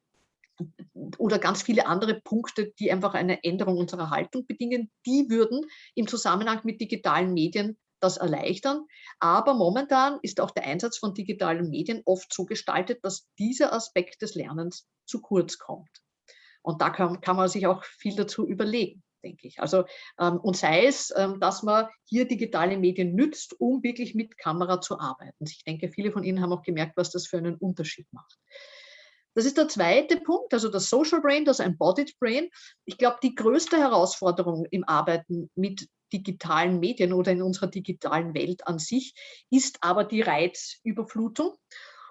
oder ganz viele andere Punkte, die einfach eine Änderung unserer Haltung bedingen, die würden im Zusammenhang mit digitalen Medien das erleichtern. Aber momentan ist auch der Einsatz von digitalen Medien oft so gestaltet, dass dieser Aspekt des Lernens zu kurz kommt. Und da kann, kann man sich auch viel dazu überlegen, denke ich. Also, ähm, und sei es, ähm, dass man hier digitale Medien nützt, um wirklich mit Kamera zu arbeiten. Ich denke, viele von Ihnen haben auch gemerkt, was das für einen Unterschied macht. Das ist der zweite Punkt, also das Social Brain, das Embodied Brain. Ich glaube, die größte Herausforderung im Arbeiten mit digitalen Medien oder in unserer digitalen Welt an sich, ist aber die Reizüberflutung.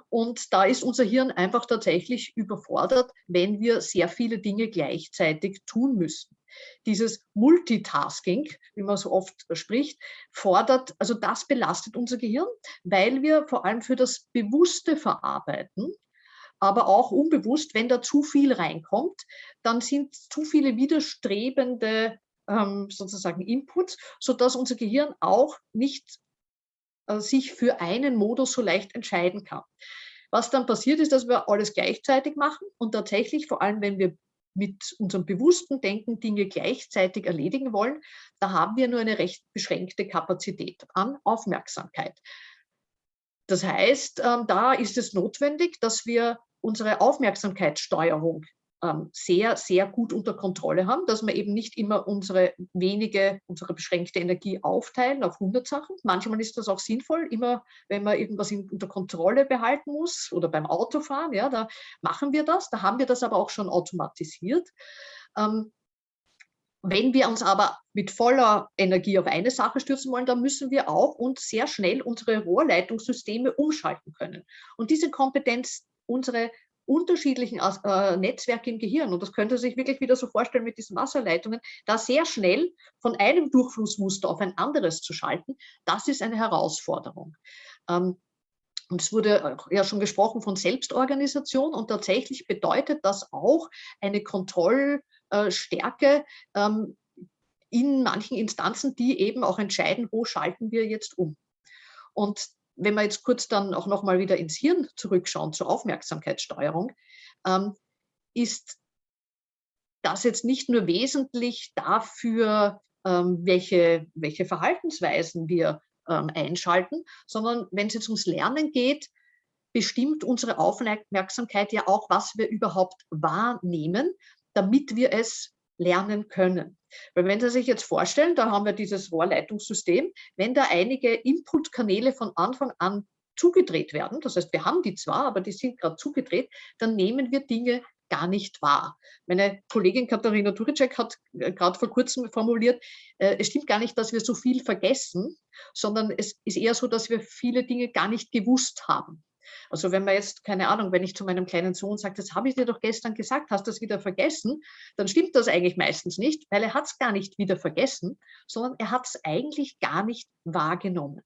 Und da ist unser Hirn einfach tatsächlich überfordert, wenn wir sehr viele Dinge gleichzeitig tun müssen. Dieses Multitasking, wie man so oft spricht, fordert, also das belastet unser Gehirn, weil wir vor allem für das bewusste Verarbeiten aber auch unbewusst, wenn da zu viel reinkommt, dann sind zu viele widerstrebende ähm, sozusagen Inputs, sodass unser Gehirn auch nicht äh, sich für einen Modus so leicht entscheiden kann. Was dann passiert ist, dass wir alles gleichzeitig machen und tatsächlich, vor allem wenn wir mit unserem bewussten Denken Dinge gleichzeitig erledigen wollen, da haben wir nur eine recht beschränkte Kapazität an Aufmerksamkeit. Das heißt, ähm, da ist es notwendig, dass wir unsere Aufmerksamkeitssteuerung sehr, sehr gut unter Kontrolle haben, dass wir eben nicht immer unsere wenige, unsere beschränkte Energie aufteilen auf 100 Sachen. Manchmal ist das auch sinnvoll, immer wenn man irgendwas unter Kontrolle behalten muss oder beim Autofahren, ja, da machen wir das, da haben wir das aber auch schon automatisiert. Ähm, wenn wir uns aber mit voller Energie auf eine Sache stürzen wollen, dann müssen wir auch uns sehr schnell unsere Rohrleitungssysteme umschalten können. Und diese Kompetenz, unsere unterschiedlichen äh, Netzwerke im Gehirn, und das könnte sich wirklich wieder so vorstellen mit diesen Wasserleitungen, da sehr schnell von einem Durchflussmuster auf ein anderes zu schalten, das ist eine Herausforderung. Ähm, und es wurde ja schon gesprochen von Selbstorganisation und tatsächlich bedeutet das auch eine Kontrollstärke ähm, in manchen Instanzen, die eben auch entscheiden, wo schalten wir jetzt um. Und wenn wir jetzt kurz dann auch nochmal wieder ins Hirn zurückschauen zur Aufmerksamkeitssteuerung, ähm, ist das jetzt nicht nur wesentlich dafür, ähm, welche, welche Verhaltensweisen wir ähm, einschalten, sondern wenn es jetzt ums Lernen geht, bestimmt unsere Aufmerksamkeit ja auch, was wir überhaupt wahrnehmen, damit wir es lernen können. Weil wenn Sie sich jetzt vorstellen, da haben wir dieses Rohrleitungssystem, wenn da einige Inputkanäle von Anfang an zugedreht werden, das heißt, wir haben die zwar, aber die sind gerade zugedreht, dann nehmen wir Dinge gar nicht wahr. Meine Kollegin Katharina Turicek hat äh, gerade vor kurzem formuliert, äh, es stimmt gar nicht, dass wir so viel vergessen, sondern es ist eher so, dass wir viele Dinge gar nicht gewusst haben. Also wenn man jetzt, keine Ahnung, wenn ich zu meinem kleinen Sohn sage, das habe ich dir doch gestern gesagt, hast du das wieder vergessen, dann stimmt das eigentlich meistens nicht, weil er hat es gar nicht wieder vergessen, sondern er hat es eigentlich gar nicht wahrgenommen.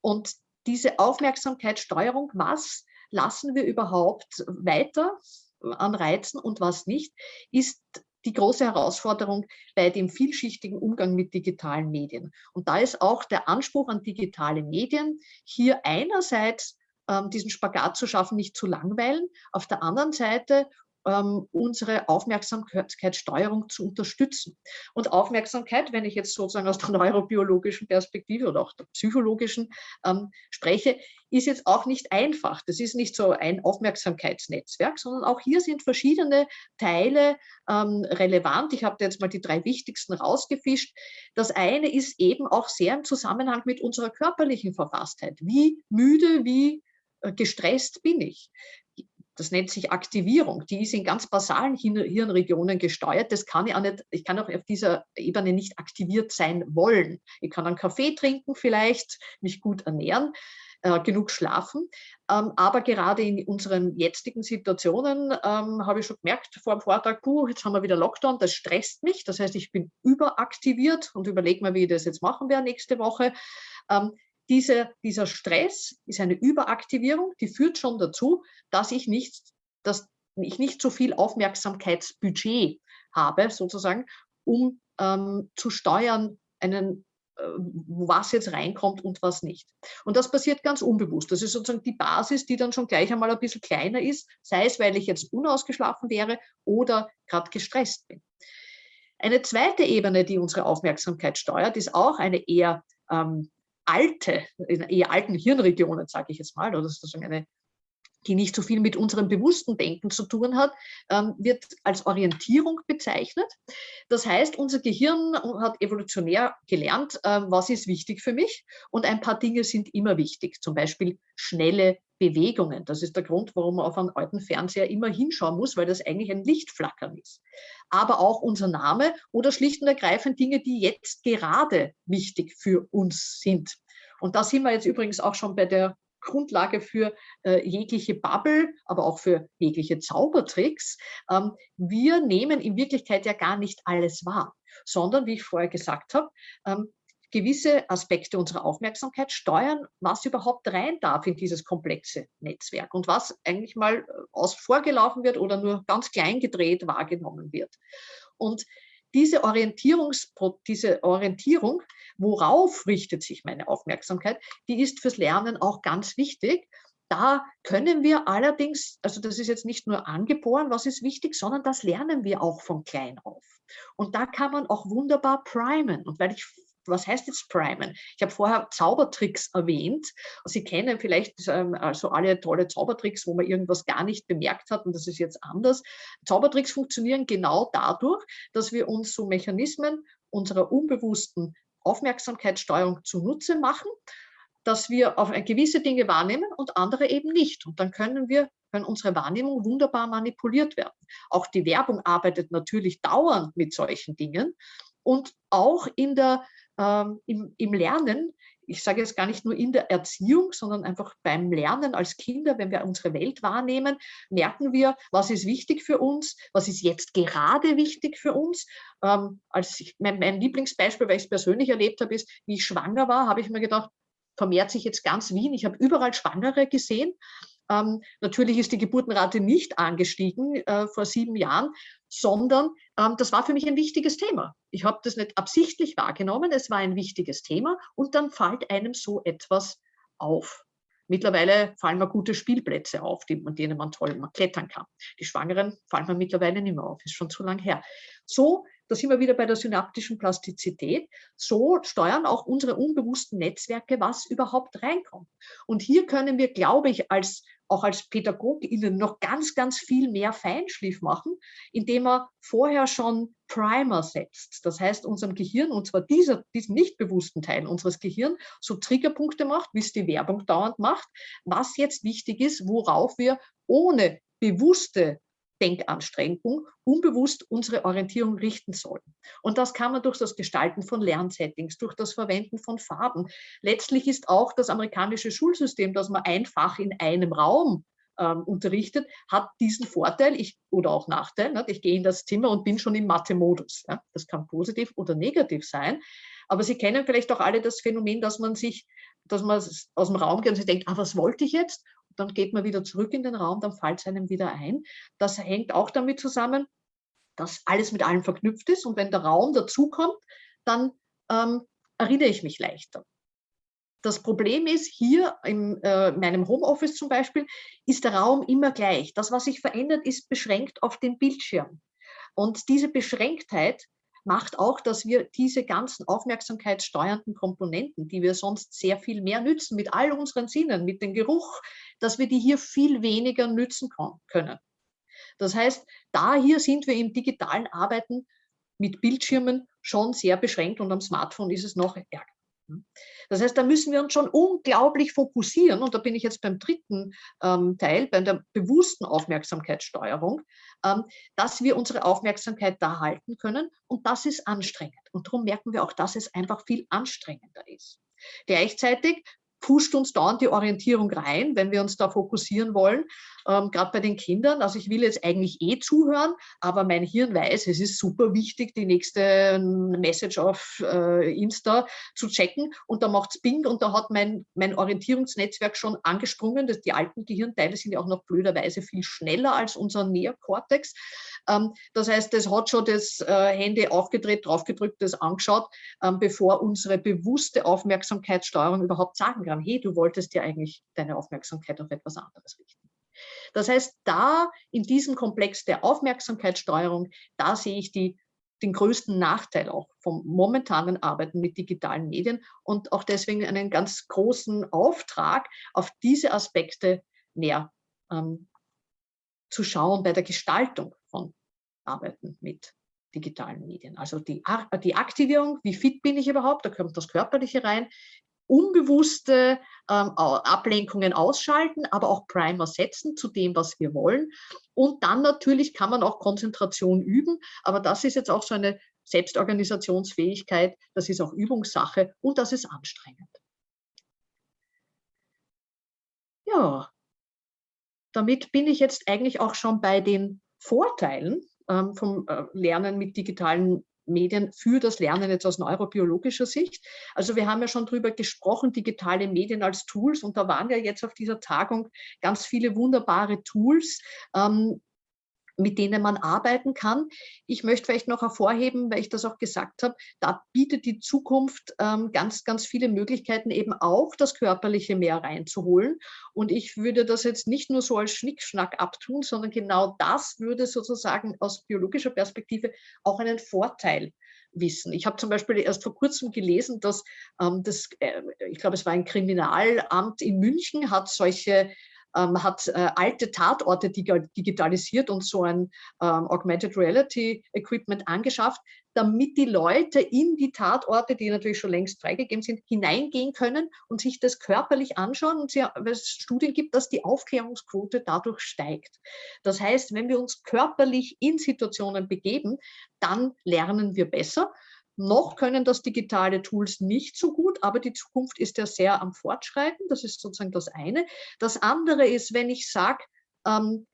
Und diese Aufmerksamkeitssteuerung, was lassen wir überhaupt weiter an Reizen und was nicht, ist die große Herausforderung bei dem vielschichtigen Umgang mit digitalen Medien. Und da ist auch der Anspruch an digitale Medien hier einerseits diesen Spagat zu schaffen, nicht zu langweilen. Auf der anderen Seite ähm, unsere Aufmerksamkeitssteuerung zu unterstützen. Und Aufmerksamkeit, wenn ich jetzt sozusagen aus der neurobiologischen Perspektive oder auch der psychologischen ähm, spreche, ist jetzt auch nicht einfach. Das ist nicht so ein Aufmerksamkeitsnetzwerk, sondern auch hier sind verschiedene Teile ähm, relevant. Ich habe jetzt mal die drei wichtigsten rausgefischt. Das eine ist eben auch sehr im Zusammenhang mit unserer körperlichen Verfasstheit. Wie müde, wie gestresst bin ich. Das nennt sich Aktivierung. Die ist in ganz basalen Hirnregionen gesteuert. Das kann ich auch nicht, ich kann auch auf dieser Ebene nicht aktiviert sein wollen. Ich kann einen Kaffee trinken vielleicht, mich gut ernähren, äh, genug schlafen. Ähm, aber gerade in unseren jetzigen Situationen ähm, habe ich schon gemerkt vor dem Vortrag, puh, jetzt haben wir wieder Lockdown, das stresst mich. Das heißt, ich bin überaktiviert und überlege mir, wie ich das jetzt machen werde nächste Woche. Ähm, diese, dieser Stress ist eine Überaktivierung, die führt schon dazu, dass ich nicht, dass ich nicht so viel Aufmerksamkeitsbudget habe, sozusagen, um ähm, zu steuern, einen, äh, was jetzt reinkommt und was nicht. Und das passiert ganz unbewusst. Das ist sozusagen die Basis, die dann schon gleich einmal ein bisschen kleiner ist, sei es, weil ich jetzt unausgeschlafen wäre oder gerade gestresst bin. Eine zweite Ebene, die unsere Aufmerksamkeit steuert, ist auch eine eher ähm, alte, eher alten Hirnregionen, sage ich jetzt mal, oder sozusagen eine, die nicht so viel mit unserem bewussten Denken zu tun hat, ähm, wird als Orientierung bezeichnet. Das heißt, unser Gehirn hat evolutionär gelernt, äh, was ist wichtig für mich und ein paar Dinge sind immer wichtig, zum Beispiel schnelle Bewegungen. Das ist der Grund, warum man auf einen alten Fernseher immer hinschauen muss, weil das eigentlich ein Lichtflackern ist. Aber auch unser Name oder schlicht und ergreifend Dinge, die jetzt gerade wichtig für uns sind. Und da sind wir jetzt übrigens auch schon bei der Grundlage für äh, jegliche Bubble, aber auch für jegliche Zaubertricks. Ähm, wir nehmen in Wirklichkeit ja gar nicht alles wahr, sondern, wie ich vorher gesagt habe, ähm, gewisse Aspekte unserer Aufmerksamkeit steuern, was überhaupt rein darf in dieses komplexe Netzwerk und was eigentlich mal äh, aus vorgelaufen wird oder nur ganz klein gedreht wahrgenommen wird. Und diese, diese Orientierung, worauf richtet sich meine Aufmerksamkeit, die ist fürs Lernen auch ganz wichtig. Da können wir allerdings, also das ist jetzt nicht nur angeboren, was ist wichtig, sondern das lernen wir auch von klein auf. Und da kann man auch wunderbar primen. Und weil ich was heißt jetzt primen? Ich habe vorher Zaubertricks erwähnt. Sie kennen vielleicht ähm, also alle tolle Zaubertricks, wo man irgendwas gar nicht bemerkt hat und das ist jetzt anders. Zaubertricks funktionieren genau dadurch, dass wir uns so Mechanismen unserer unbewussten Aufmerksamkeitssteuerung zunutze machen, dass wir auf gewisse Dinge wahrnehmen und andere eben nicht. Und dann können wir können unsere Wahrnehmung wunderbar manipuliert werden. Auch die Werbung arbeitet natürlich dauernd mit solchen Dingen. Und auch in der ähm, im, im, Lernen ich sage jetzt gar nicht nur in der Erziehung, sondern einfach beim Lernen als Kinder, wenn wir unsere Welt wahrnehmen, merken wir, was ist wichtig für uns, was ist jetzt gerade wichtig für uns. Ähm, als ich, mein, mein Lieblingsbeispiel, weil ich es persönlich erlebt habe, ist, wie ich schwanger war, habe ich mir gedacht, vermehrt sich jetzt ganz Wien. Ich habe überall Schwangere gesehen. Ähm, natürlich ist die Geburtenrate nicht angestiegen äh, vor sieben Jahren, sondern ähm, das war für mich ein wichtiges Thema. Ich habe das nicht absichtlich wahrgenommen, es war ein wichtiges Thema und dann fällt einem so etwas auf. Mittlerweile fallen mir gute Spielplätze auf, die, an denen man toll klettern kann. Die Schwangeren fallen mir mittlerweile nicht mehr auf, ist schon zu lang her. So, da sind wir wieder bei der synaptischen Plastizität, so steuern auch unsere unbewussten Netzwerke, was überhaupt reinkommt. Und hier können wir, glaube ich, als auch als PädagogInnen noch ganz, ganz viel mehr Feinschliff machen, indem er vorher schon Primer setzt. Das heißt, unserem Gehirn, und zwar dieser, diesem nicht bewussten Teil unseres Gehirns, so Triggerpunkte macht, wie es die Werbung dauernd macht, was jetzt wichtig ist, worauf wir ohne bewusste Denkanstrengung unbewusst unsere Orientierung richten sollen. Und das kann man durch das Gestalten von Lernsettings, durch das Verwenden von Farben. Letztlich ist auch das amerikanische Schulsystem, das man einfach in einem Raum ähm, unterrichtet, hat diesen Vorteil ich, oder auch Nachteil. Ne? Ich gehe in das Zimmer und bin schon im Mathe-Modus. Ja? Das kann positiv oder negativ sein. Aber Sie kennen vielleicht auch alle das Phänomen, dass man sich, dass man aus dem Raum geht und sich denkt, ah, was wollte ich jetzt? Dann geht man wieder zurück in den Raum, dann fällt es einem wieder ein. Das hängt auch damit zusammen, dass alles mit allem verknüpft ist und wenn der Raum dazukommt, dann ähm, erinnere ich mich leichter. Das Problem ist, hier in äh, meinem Homeoffice zum Beispiel, ist der Raum immer gleich. Das, was sich verändert, ist beschränkt auf den Bildschirm. Und diese Beschränktheit macht auch, dass wir diese ganzen aufmerksamkeitssteuernden Komponenten, die wir sonst sehr viel mehr nützen, mit all unseren Sinnen, mit dem Geruch, dass wir die hier viel weniger nützen können. Das heißt, da hier sind wir im digitalen Arbeiten mit Bildschirmen schon sehr beschränkt und am Smartphone ist es noch ärger. Das heißt, da müssen wir uns schon unglaublich fokussieren und da bin ich jetzt beim dritten ähm, Teil, bei der bewussten Aufmerksamkeitssteuerung, ähm, dass wir unsere Aufmerksamkeit da halten können und das ist anstrengend. Und darum merken wir auch, dass es einfach viel anstrengender ist. Gleichzeitig pusht uns dauernd die Orientierung rein, wenn wir uns da fokussieren wollen, ähm, gerade bei den Kindern. Also ich will jetzt eigentlich eh zuhören, aber mein Hirn weiß, es ist super wichtig, die nächste ähm, Message auf äh, Insta zu checken und da macht es Bing und da hat mein, mein Orientierungsnetzwerk schon angesprungen. Das, die alten Gehirnteile sind ja auch noch blöderweise viel schneller als unser Neokortex. Ähm, das heißt, es hat schon das äh, Handy aufgedreht, draufgedrückt, das angeschaut, ähm, bevor unsere bewusste Aufmerksamkeitssteuerung überhaupt sagen kann, hey, du wolltest ja eigentlich deine Aufmerksamkeit auf etwas anderes richten. Das heißt, da in diesem Komplex der Aufmerksamkeitssteuerung, da sehe ich die, den größten Nachteil auch vom momentanen Arbeiten mit digitalen Medien und auch deswegen einen ganz großen Auftrag, auf diese Aspekte näher ähm, zu schauen bei der Gestaltung von Arbeiten mit digitalen Medien. Also die, die Aktivierung, wie fit bin ich überhaupt, da kommt das Körperliche rein, unbewusste ähm, Ablenkungen ausschalten, aber auch Primer setzen zu dem, was wir wollen. Und dann natürlich kann man auch Konzentration üben, aber das ist jetzt auch so eine Selbstorganisationsfähigkeit, das ist auch Übungssache und das ist anstrengend. Ja, damit bin ich jetzt eigentlich auch schon bei den Vorteilen ähm, vom äh, Lernen mit digitalen Medien für das Lernen jetzt aus neurobiologischer Sicht. Also wir haben ja schon darüber gesprochen, digitale Medien als Tools und da waren ja jetzt auf dieser Tagung ganz viele wunderbare Tools, ähm, mit denen man arbeiten kann. Ich möchte vielleicht noch hervorheben, weil ich das auch gesagt habe, da bietet die Zukunft ähm, ganz, ganz viele Möglichkeiten, eben auch das Körperliche mehr reinzuholen. Und ich würde das jetzt nicht nur so als Schnickschnack abtun, sondern genau das würde sozusagen aus biologischer Perspektive auch einen Vorteil wissen. Ich habe zum Beispiel erst vor kurzem gelesen, dass ähm, das, äh, ich glaube, es war ein Kriminalamt in München, hat solche ähm, hat äh, alte Tatorte digitalisiert und so ein ähm, Augmented Reality Equipment angeschafft, damit die Leute in die Tatorte, die natürlich schon längst freigegeben sind, hineingehen können und sich das körperlich anschauen. Und es Studien gibt, dass die Aufklärungsquote dadurch steigt. Das heißt, wenn wir uns körperlich in Situationen begeben, dann lernen wir besser. Noch können das digitale Tools nicht so gut, aber die Zukunft ist ja sehr am Fortschreiten. Das ist sozusagen das eine. Das andere ist, wenn ich sage, ähm,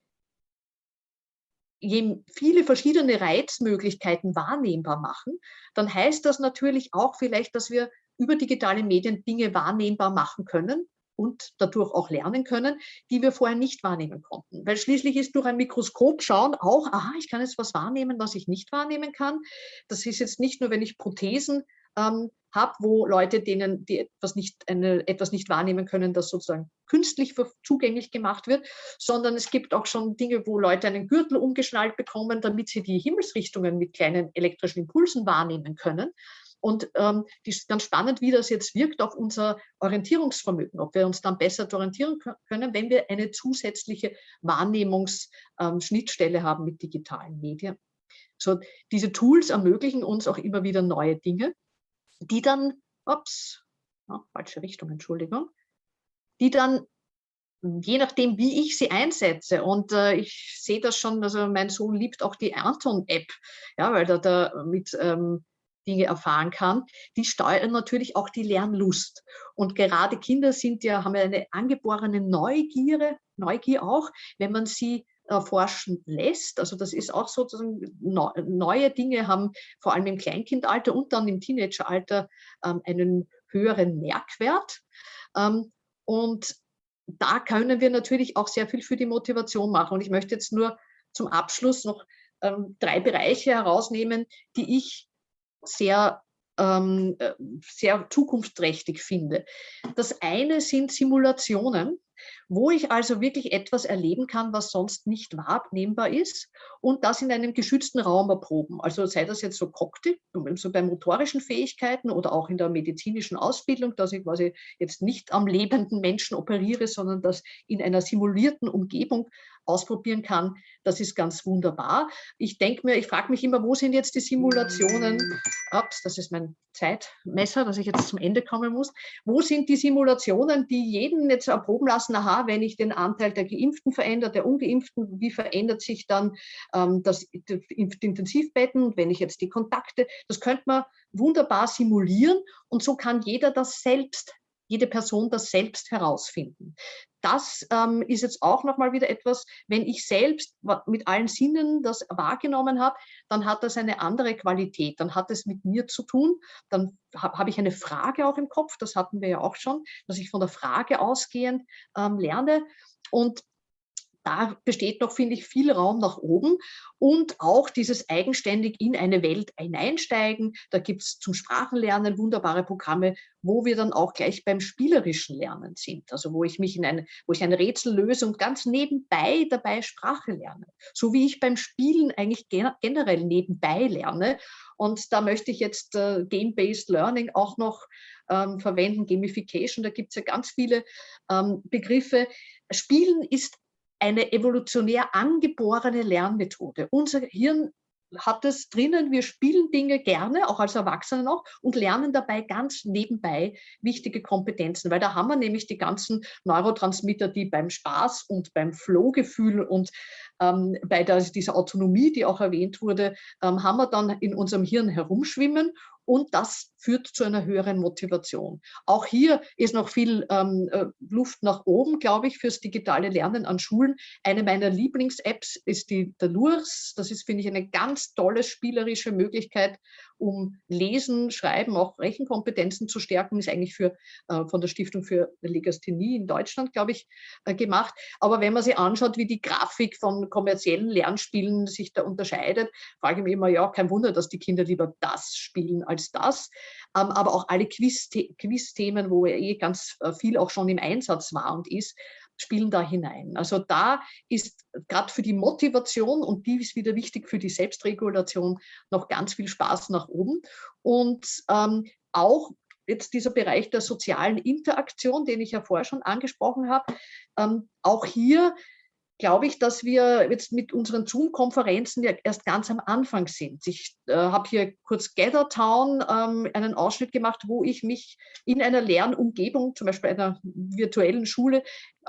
je viele verschiedene Reizmöglichkeiten wahrnehmbar machen, dann heißt das natürlich auch vielleicht, dass wir über digitale Medien Dinge wahrnehmbar machen können, und dadurch auch lernen können, die wir vorher nicht wahrnehmen konnten. Weil schließlich ist durch ein Mikroskop schauen auch, aha, ich kann jetzt was wahrnehmen, was ich nicht wahrnehmen kann. Das ist jetzt nicht nur, wenn ich Prothesen ähm, habe, wo Leute, denen die etwas nicht, eine, etwas nicht wahrnehmen können, das sozusagen künstlich zugänglich gemacht wird, sondern es gibt auch schon Dinge, wo Leute einen Gürtel umgeschnallt bekommen, damit sie die Himmelsrichtungen mit kleinen elektrischen Impulsen wahrnehmen können. Und ähm, die ist ganz spannend, wie das jetzt wirkt auf unser Orientierungsvermögen, ob wir uns dann besser orientieren können, wenn wir eine zusätzliche Wahrnehmungsschnittstelle ähm, haben mit digitalen Medien. So, diese Tools ermöglichen uns auch immer wieder neue Dinge, die dann, ups, oh, falsche Richtung, Entschuldigung, die dann je nachdem, wie ich sie einsetze. Und äh, ich sehe das schon, also mein Sohn liebt auch die Anton-App, ja, weil er da mit ähm, Dinge erfahren kann, die steuern natürlich auch die Lernlust. Und gerade Kinder sind ja, haben ja eine angeborene Neugier, Neugier auch, wenn man sie erforschen lässt. Also das ist auch sozusagen neue Dinge haben vor allem im Kleinkindalter und dann im Teenageralter ähm, einen höheren Merkwert. Ähm, und da können wir natürlich auch sehr viel für die Motivation machen. Und ich möchte jetzt nur zum Abschluss noch ähm, drei Bereiche herausnehmen, die ich sehr, ähm, äh, sehr zukunftsträchtig finde. Das eine sind Simulationen, wo ich also wirklich etwas erleben kann, was sonst nicht wahrnehmbar ist und das in einem geschützten Raum erproben. Also sei das jetzt so Cocktail, so bei motorischen Fähigkeiten oder auch in der medizinischen Ausbildung, dass ich quasi jetzt nicht am lebenden Menschen operiere, sondern das in einer simulierten Umgebung ausprobieren kann, das ist ganz wunderbar. Ich denke mir, ich frage mich immer, wo sind jetzt die Simulationen? Ups, das ist mein Zeitmesser, dass ich jetzt zum Ende kommen muss. Wo sind die Simulationen, die jeden jetzt erproben lassen, aha, wenn ich den Anteil der Geimpften verändere, der Ungeimpften, wie verändert sich dann ähm, das, das Intensivbetten, wenn ich jetzt die Kontakte, das könnte man wunderbar simulieren und so kann jeder das selbst jede Person das selbst herausfinden. Das ähm, ist jetzt auch nochmal wieder etwas, wenn ich selbst mit allen Sinnen das wahrgenommen habe, dann hat das eine andere Qualität, dann hat es mit mir zu tun, dann habe hab ich eine Frage auch im Kopf, das hatten wir ja auch schon, dass ich von der Frage ausgehend ähm, lerne. Und da besteht noch, finde ich, viel Raum nach oben und auch dieses eigenständig in eine Welt hineinsteigen. Da gibt es zum Sprachenlernen wunderbare Programme, wo wir dann auch gleich beim spielerischen Lernen sind. Also wo ich mich in eine, wo ich ein Rätsel löse und ganz nebenbei dabei Sprache lerne. So wie ich beim Spielen eigentlich generell nebenbei lerne. Und da möchte ich jetzt äh, Game-Based Learning auch noch ähm, verwenden, Gamification, da gibt es ja ganz viele ähm, Begriffe. Spielen ist eine evolutionär angeborene Lernmethode. Unser Hirn hat es drinnen, wir spielen Dinge gerne, auch als Erwachsene noch, und lernen dabei ganz nebenbei wichtige Kompetenzen, weil da haben wir nämlich die ganzen Neurotransmitter, die beim Spaß und beim Flohgefühl und ähm, bei der, dieser Autonomie, die auch erwähnt wurde, ähm, haben wir dann in unserem Hirn herumschwimmen und das führt zu einer höheren Motivation. Auch hier ist noch viel ähm, äh, Luft nach oben, glaube ich, fürs digitale Lernen an Schulen. Eine meiner Lieblings-Apps ist die Dalurs. Das ist, finde ich, eine ganz tolle spielerische Möglichkeit, um Lesen, Schreiben, auch Rechenkompetenzen zu stärken, ist eigentlich für, äh, von der Stiftung für Legasthenie in Deutschland, glaube ich, äh, gemacht. Aber wenn man sich anschaut, wie die Grafik von kommerziellen Lernspielen sich da unterscheidet, frage ich mich immer, ja, kein Wunder, dass die Kinder lieber das spielen als das. Ähm, aber auch alle Quiz-Themen, wo eh ganz äh, viel auch schon im Einsatz war und ist, spielen da hinein. Also da ist gerade für die Motivation und die ist wieder wichtig für die Selbstregulation noch ganz viel Spaß nach oben. Und ähm, auch jetzt dieser Bereich der sozialen Interaktion, den ich ja vorher schon angesprochen habe, ähm, auch hier glaube ich, dass wir jetzt mit unseren Zoom-Konferenzen ja erst ganz am Anfang sind. Ich äh, habe hier kurz Gathertown ähm, einen Ausschnitt gemacht, wo ich mich in einer Lernumgebung, zum Beispiel einer virtuellen Schule,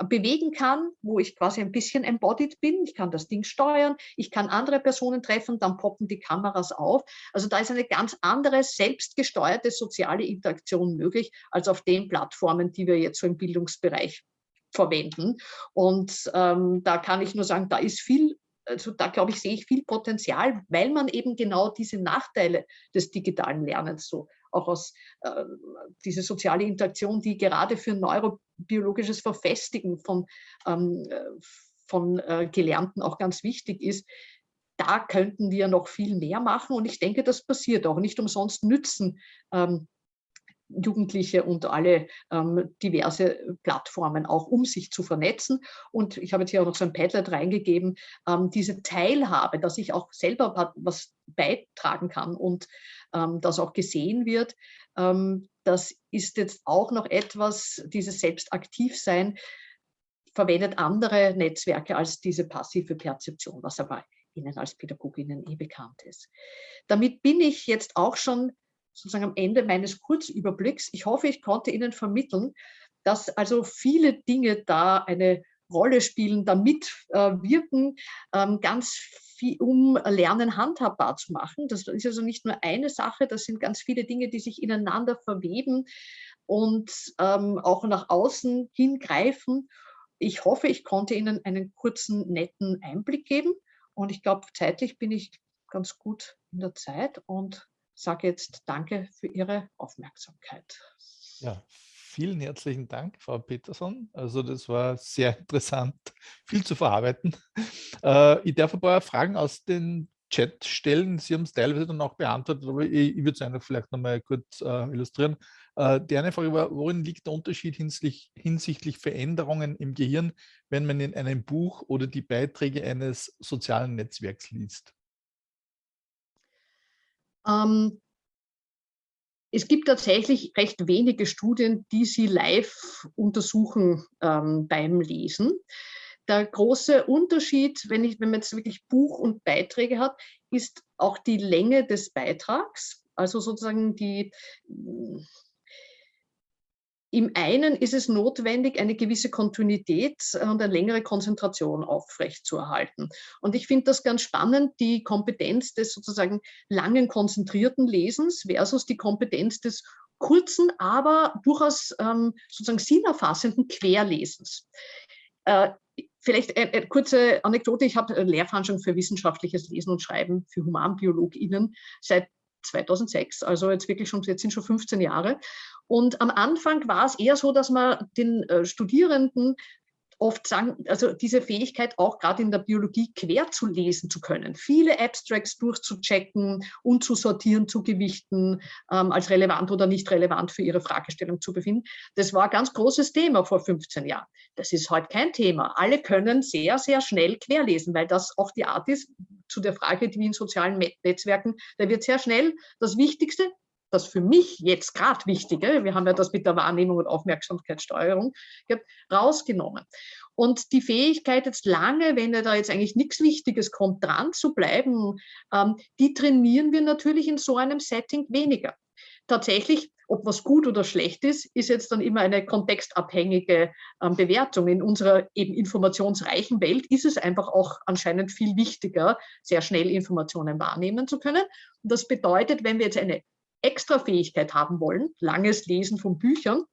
bewegen kann, wo ich quasi ein bisschen embodied bin. Ich kann das Ding steuern, ich kann andere Personen treffen, dann poppen die Kameras auf. Also da ist eine ganz andere, selbstgesteuerte soziale Interaktion möglich, als auf den Plattformen, die wir jetzt so im Bildungsbereich verwenden. Und ähm, da kann ich nur sagen, da ist viel, also da glaube ich, sehe ich viel Potenzial, weil man eben genau diese Nachteile des digitalen Lernens so auch aus äh, diese soziale Interaktion, die gerade für neurobiologisches Verfestigen von, ähm, von äh, Gelernten auch ganz wichtig ist, da könnten wir noch viel mehr machen und ich denke, das passiert auch. Nicht umsonst nützen ähm, Jugendliche und alle ähm, diverse Plattformen auch, um sich zu vernetzen. Und ich habe jetzt hier auch noch so ein Padlet reingegeben, ähm, diese Teilhabe, dass ich auch selber was beitragen kann und ähm, das auch gesehen wird, ähm, das ist jetzt auch noch etwas, dieses Selbstaktivsein verwendet andere Netzwerke als diese passive Perzeption, was aber Ihnen als Pädagoginnen eh bekannt ist. Damit bin ich jetzt auch schon sozusagen am Ende meines Kurzüberblicks. Ich hoffe, ich konnte Ihnen vermitteln, dass also viele Dinge da eine Rolle spielen, damit äh, wirken, ähm, ganz viel, um Lernen handhabbar zu machen. Das ist also nicht nur eine Sache, das sind ganz viele Dinge, die sich ineinander verweben und ähm, auch nach außen hingreifen. Ich hoffe, ich konnte Ihnen einen kurzen, netten Einblick geben und ich glaube, zeitlich bin ich ganz gut in der Zeit und sage jetzt Danke für Ihre Aufmerksamkeit. Ja, vielen herzlichen Dank, Frau Peterson. Also das war sehr interessant, viel zu verarbeiten. Äh, ich darf ein paar Fragen aus dem Chat stellen. Sie haben es teilweise dann auch beantwortet, aber ich, ich würde es einfach vielleicht nochmal kurz äh, illustrieren. Äh, die eine Frage war, worin liegt der Unterschied hinsichtlich, hinsichtlich Veränderungen im Gehirn, wenn man in einem Buch oder die Beiträge eines sozialen Netzwerks liest? Ähm, es gibt tatsächlich recht wenige Studien, die sie live untersuchen ähm, beim Lesen. Der große Unterschied, wenn, ich, wenn man jetzt wirklich Buch und Beiträge hat, ist auch die Länge des Beitrags. Also sozusagen die, im einen ist es notwendig, eine gewisse Kontinuität und eine längere Konzentration aufrechtzuerhalten. Und ich finde das ganz spannend, die Kompetenz des sozusagen langen, konzentrierten Lesens versus die Kompetenz des kurzen, aber durchaus ähm, sozusagen sinnerfassenden Querlesens. Äh, vielleicht eine, eine, kurze Anekdote. Ich habe Lehrveranstaltungen für wissenschaftliches Lesen und Schreiben für HumanbiologInnen seit 2006, also jetzt wirklich schon, jetzt sind schon 15 Jahre. Und am Anfang war es eher so, dass man den äh, Studierenden oft sagen, also diese Fähigkeit auch gerade in der Biologie quer zu lesen zu können, viele Abstracts durchzuchecken und zu sortieren, zu gewichten, ähm, als relevant oder nicht relevant für ihre Fragestellung zu befinden. Das war ein ganz großes Thema vor 15 Jahren. Das ist heute kein Thema. Alle können sehr, sehr schnell querlesen, weil das auch die Art ist, zu der Frage, wie in sozialen Netzwerken, da wird sehr schnell das Wichtigste, das für mich jetzt gerade Wichtige, wir haben ja das mit der Wahrnehmung und Aufmerksamkeitssteuerung, rausgenommen. Und die Fähigkeit jetzt lange, wenn da jetzt eigentlich nichts Wichtiges kommt, dran zu bleiben, ähm, die trainieren wir natürlich in so einem Setting weniger. Tatsächlich, ob was gut oder schlecht ist, ist jetzt dann immer eine kontextabhängige ähm, Bewertung. In unserer eben informationsreichen Welt ist es einfach auch anscheinend viel wichtiger, sehr schnell Informationen wahrnehmen zu können. Und das bedeutet, wenn wir jetzt eine extra Fähigkeit haben wollen, langes Lesen von Büchern,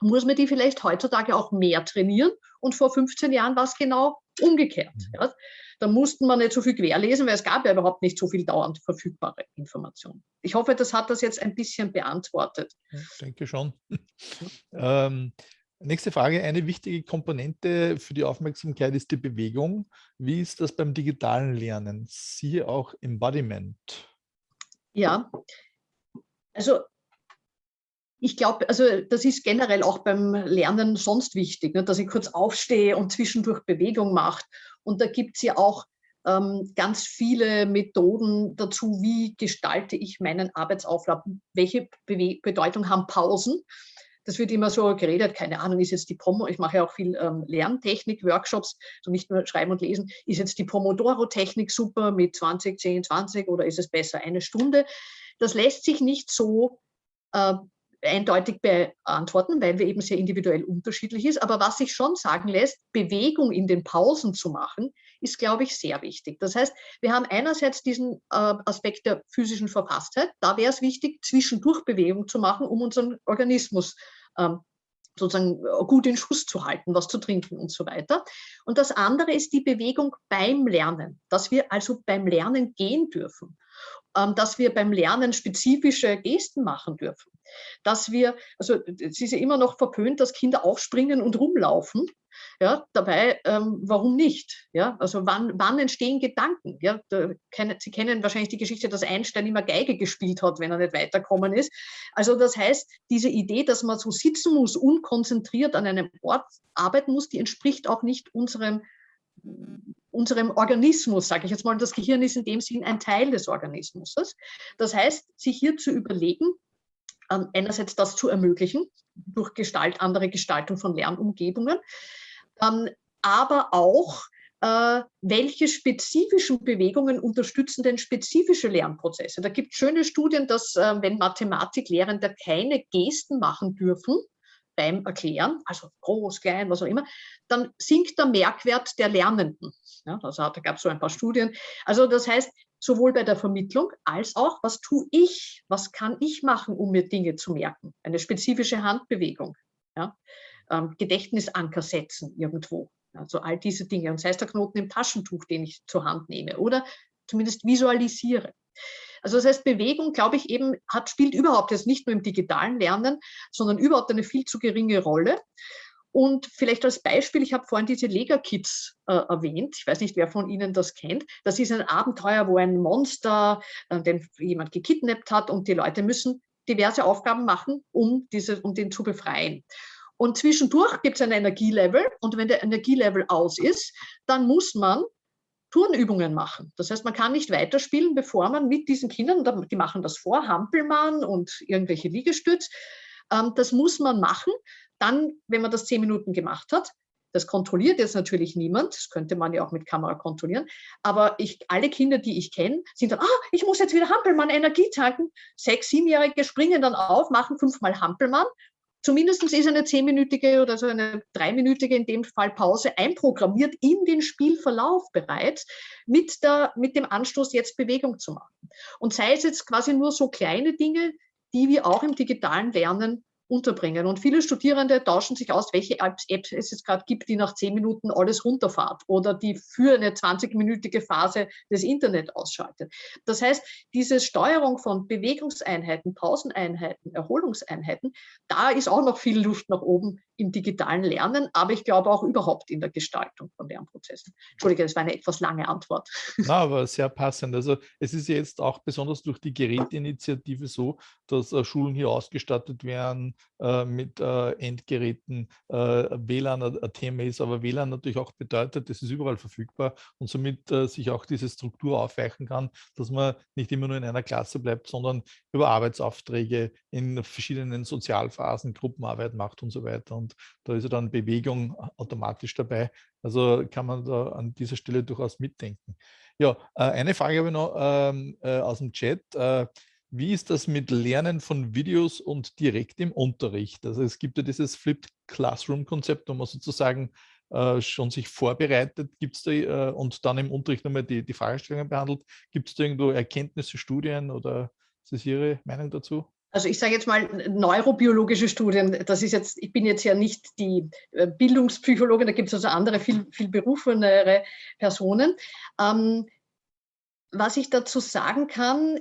muss man die vielleicht heutzutage auch mehr trainieren. Und vor 15 Jahren war es genau umgekehrt. Mhm. Ja. Da mussten wir nicht so viel querlesen, weil es gab ja überhaupt nicht so viel dauernd verfügbare Informationen. Ich hoffe, das hat das jetzt ein bisschen beantwortet. Ich denke schon. ähm, nächste Frage. Eine wichtige Komponente für die Aufmerksamkeit ist die Bewegung. Wie ist das beim digitalen Lernen? Siehe auch Embodiment. Ja, also ich glaube, also das ist generell auch beim Lernen sonst wichtig, ne, dass ich kurz aufstehe und zwischendurch Bewegung macht. Und da gibt es ja auch ähm, ganz viele Methoden dazu, wie gestalte ich meinen Arbeitsauflauf, welche Be Bedeutung haben Pausen. das wird immer so geredet, keine Ahnung, ist jetzt die Promo, ich mache ja auch viel ähm, Lerntechnik-Workshops, so nicht nur Schreiben und Lesen, ist jetzt die Pomodoro-Technik super mit 20, 10, 20 oder ist es besser eine Stunde? Das lässt sich nicht so äh, eindeutig beantworten, weil wir eben sehr individuell unterschiedlich ist. Aber was sich schon sagen lässt, Bewegung in den Pausen zu machen, ist, glaube ich, sehr wichtig. Das heißt, wir haben einerseits diesen äh, Aspekt der physischen Verfasstheit. Da wäre es wichtig, zwischendurch Bewegung zu machen, um unseren Organismus ähm, sozusagen äh, gut in Schuss zu halten, was zu trinken und so weiter. Und das andere ist die Bewegung beim Lernen, dass wir also beim Lernen gehen dürfen, ähm, dass wir beim Lernen spezifische Gesten machen dürfen, dass wir, also es ist ja immer noch verpönt, dass Kinder aufspringen und rumlaufen. Ja, dabei, ähm, warum nicht? Ja, also wann, wann entstehen Gedanken? Ja, da, Sie kennen wahrscheinlich die Geschichte, dass Einstein immer Geige gespielt hat, wenn er nicht weiterkommen ist. Also das heißt, diese Idee, dass man so sitzen muss, unkonzentriert an einem Ort arbeiten muss, die entspricht auch nicht unserem unserem Organismus, sage ich jetzt mal, das Gehirn ist in dem Sinn ein Teil des Organismus. Das heißt, sich hier zu überlegen, ähm, einerseits das zu ermöglichen, durch Gestalt, andere Gestaltung von Lernumgebungen, ähm, aber auch, äh, welche spezifischen Bewegungen unterstützen denn spezifische Lernprozesse. Da gibt es schöne Studien, dass äh, wenn Mathematiklehrende keine Gesten machen dürfen, beim Erklären, also groß, klein, was auch immer, dann sinkt der Merkwert der Lernenden. Ja, also da gab es so ein paar Studien. Also das heißt, sowohl bei der Vermittlung als auch, was tue ich, was kann ich machen, um mir Dinge zu merken. Eine spezifische Handbewegung, ja? Ähm, Gedächtnisanker setzen irgendwo. Also all diese Dinge. Und sei es der Knoten im Taschentuch, den ich zur Hand nehme oder zumindest visualisiere. Also das heißt, Bewegung, glaube ich, eben hat, spielt überhaupt jetzt nicht nur im digitalen Lernen, sondern überhaupt eine viel zu geringe Rolle. Und vielleicht als Beispiel, ich habe vorhin diese Lega-Kids äh, erwähnt. Ich weiß nicht, wer von Ihnen das kennt. Das ist ein Abenteuer, wo ein Monster, äh, den jemand gekidnappt hat und die Leute müssen diverse Aufgaben machen, um, diese, um den zu befreien. Und zwischendurch gibt es ein Energielevel und wenn der Energielevel aus ist, dann muss man Turnübungen machen. Das heißt, man kann nicht weiterspielen, bevor man mit diesen Kindern, die machen das vor, Hampelmann und irgendwelche Liegestütz, ähm, das muss man machen. Dann, wenn man das zehn Minuten gemacht hat, das kontrolliert jetzt natürlich niemand, das könnte man ja auch mit Kamera kontrollieren, aber ich, alle Kinder, die ich kenne, sind dann, ah, ich muss jetzt wieder Hampelmann Energie tanken. Sechs, siebenjährige springen dann auf, machen fünfmal Hampelmann Zumindest ist eine zehnminütige oder so eine dreiminütige in dem Fall Pause einprogrammiert in den Spielverlauf bereits mit, der, mit dem Anstoß, jetzt Bewegung zu machen. Und sei es jetzt quasi nur so kleine Dinge, die wir auch im digitalen Lernen unterbringen. Und viele Studierende tauschen sich aus, welche Apps, es jetzt gerade gibt, die nach zehn Minuten alles runterfahrt oder die für eine 20-minütige Phase das Internet ausschaltet. Das heißt, diese Steuerung von Bewegungseinheiten, Pauseneinheiten, Erholungseinheiten, da ist auch noch viel Luft nach oben im digitalen Lernen, aber ich glaube auch überhaupt in der Gestaltung von Lernprozessen. Entschuldige, das war eine etwas lange Antwort. Na, aber sehr passend. Also es ist jetzt auch besonders durch die Geräteinitiative so, dass äh, Schulen hier ausgestattet werden äh, mit äh, Endgeräten, äh, WLAN, ein ist, aber WLAN natürlich auch bedeutet, das ist überall verfügbar und somit äh, sich auch diese Struktur aufweichen kann, dass man nicht immer nur in einer Klasse bleibt, sondern über Arbeitsaufträge in verschiedenen Sozialphasen Gruppenarbeit macht und so weiter. Und da ist ja dann Bewegung automatisch dabei. Also kann man da an dieser Stelle durchaus mitdenken. Ja, äh, eine Frage habe ich noch ähm, aus dem Chat. Wie ist das mit Lernen von Videos und direkt im Unterricht? Also es gibt ja dieses Flipped Classroom-Konzept, wo man sozusagen äh, schon sich vorbereitet, gibt da äh, und dann im Unterricht nochmal die, die Fragestellungen behandelt. Gibt es da irgendwo Erkenntnisse, Studien oder ist das Ihre Meinung dazu? Also ich sage jetzt mal neurobiologische Studien, das ist jetzt, ich bin jetzt ja nicht die äh, Bildungspsychologin, da gibt es also andere, viel, viel berufenere Personen. Ähm, was ich dazu sagen kann,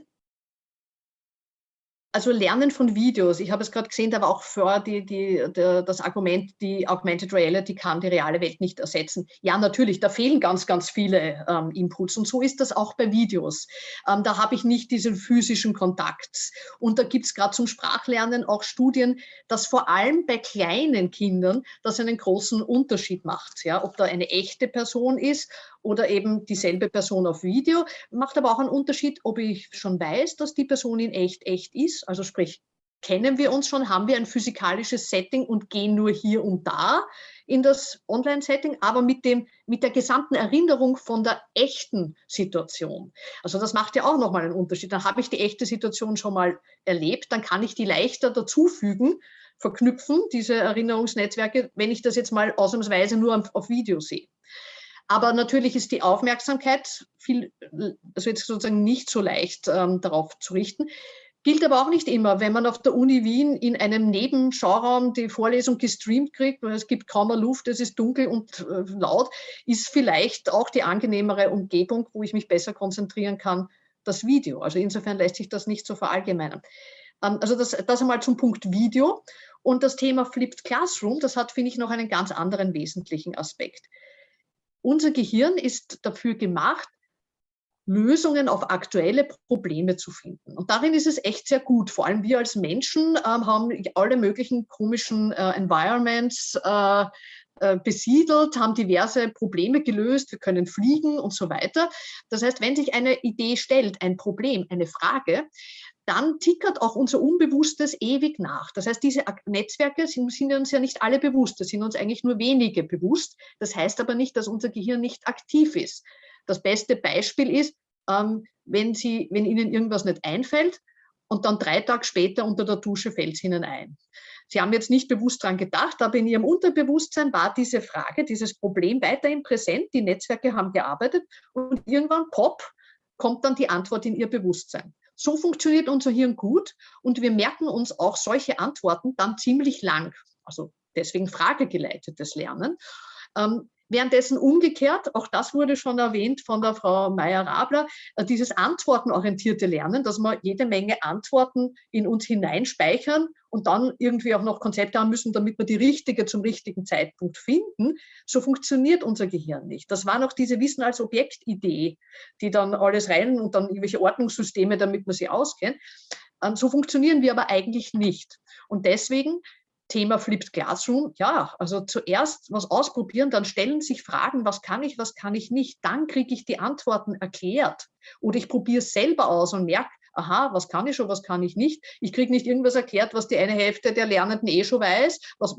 also Lernen von Videos. Ich habe es gerade gesehen, da war auch vor die, die, der, das Argument, die Augmented Reality kann die reale Welt nicht ersetzen. Ja, natürlich, da fehlen ganz, ganz viele ähm, Inputs und so ist das auch bei Videos. Ähm, da habe ich nicht diesen physischen Kontakt. Und da gibt es gerade zum Sprachlernen auch Studien, dass vor allem bei kleinen Kindern das einen großen Unterschied macht. Ja, ob da eine echte Person ist oder eben dieselbe Person auf Video. Macht aber auch einen Unterschied, ob ich schon weiß, dass die Person in echt echt ist, also sprich kennen wir uns schon, haben wir ein physikalisches Setting und gehen nur hier und da in das Online-Setting, aber mit, dem, mit der gesamten Erinnerung von der echten Situation. Also das macht ja auch nochmal einen Unterschied. Dann habe ich die echte Situation schon mal erlebt, dann kann ich die leichter dazufügen, verknüpfen, diese Erinnerungsnetzwerke, wenn ich das jetzt mal ausnahmsweise nur auf Video sehe. Aber natürlich ist die Aufmerksamkeit viel, also jetzt sozusagen nicht so leicht ähm, darauf zu richten. Gilt aber auch nicht immer, wenn man auf der Uni Wien in einem Nebenschauraum die Vorlesung gestreamt kriegt, weil es gibt kaum Luft, es ist dunkel und äh, laut, ist vielleicht auch die angenehmere Umgebung, wo ich mich besser konzentrieren kann, das Video. Also insofern lässt sich das nicht so verallgemeinern. Ähm, also das, das einmal zum Punkt Video. Und das Thema Flipped Classroom, das hat, finde ich, noch einen ganz anderen wesentlichen Aspekt. Unser Gehirn ist dafür gemacht, Lösungen auf aktuelle Probleme zu finden. Und darin ist es echt sehr gut. Vor allem wir als Menschen ähm, haben alle möglichen komischen äh, Environments äh, äh, besiedelt, haben diverse Probleme gelöst, wir können fliegen und so weiter. Das heißt, wenn sich eine Idee stellt, ein Problem, eine Frage, dann tickert auch unser Unbewusstes ewig nach. Das heißt, diese Netzwerke sind, sind, uns ja nicht alle bewusst, das sind uns eigentlich nur wenige bewusst. Das heißt aber nicht, dass unser Gehirn nicht aktiv ist. Das beste Beispiel ist, ähm, wenn, Sie, wenn Ihnen irgendwas nicht einfällt und dann drei Tage später unter der Dusche fällt es Ihnen ein. Sie haben jetzt nicht bewusst daran gedacht, aber in Ihrem Unterbewusstsein war diese Frage, dieses Problem weiterhin präsent. Die Netzwerke haben gearbeitet und irgendwann, pop, kommt dann die Antwort in Ihr Bewusstsein. So funktioniert unser Hirn gut und wir merken uns auch solche Antworten dann ziemlich lang. Also deswegen fragegeleitetes Lernen. Ähm, Währenddessen umgekehrt, auch das wurde schon erwähnt von der Frau Meyer-Rabler, äh, dieses antwortenorientierte Lernen, dass wir jede Menge Antworten in uns hineinspeichern und dann irgendwie auch noch Konzepte haben müssen, damit wir die richtige zum richtigen Zeitpunkt finden. So funktioniert unser Gehirn nicht. Das war noch diese Wissen als Objektidee, die dann alles rein und dann irgendwelche Ordnungssysteme, damit man sie auskennt. Ähm, so funktionieren wir aber eigentlich nicht. Und deswegen Thema Flipped Classroom, ja, also zuerst was ausprobieren, dann stellen sich Fragen, was kann ich, was kann ich nicht, dann kriege ich die Antworten erklärt oder ich probiere es selber aus und merke, aha, was kann ich schon, was kann ich nicht. Ich kriege nicht irgendwas erklärt, was die eine Hälfte der Lernenden eh schon weiß, was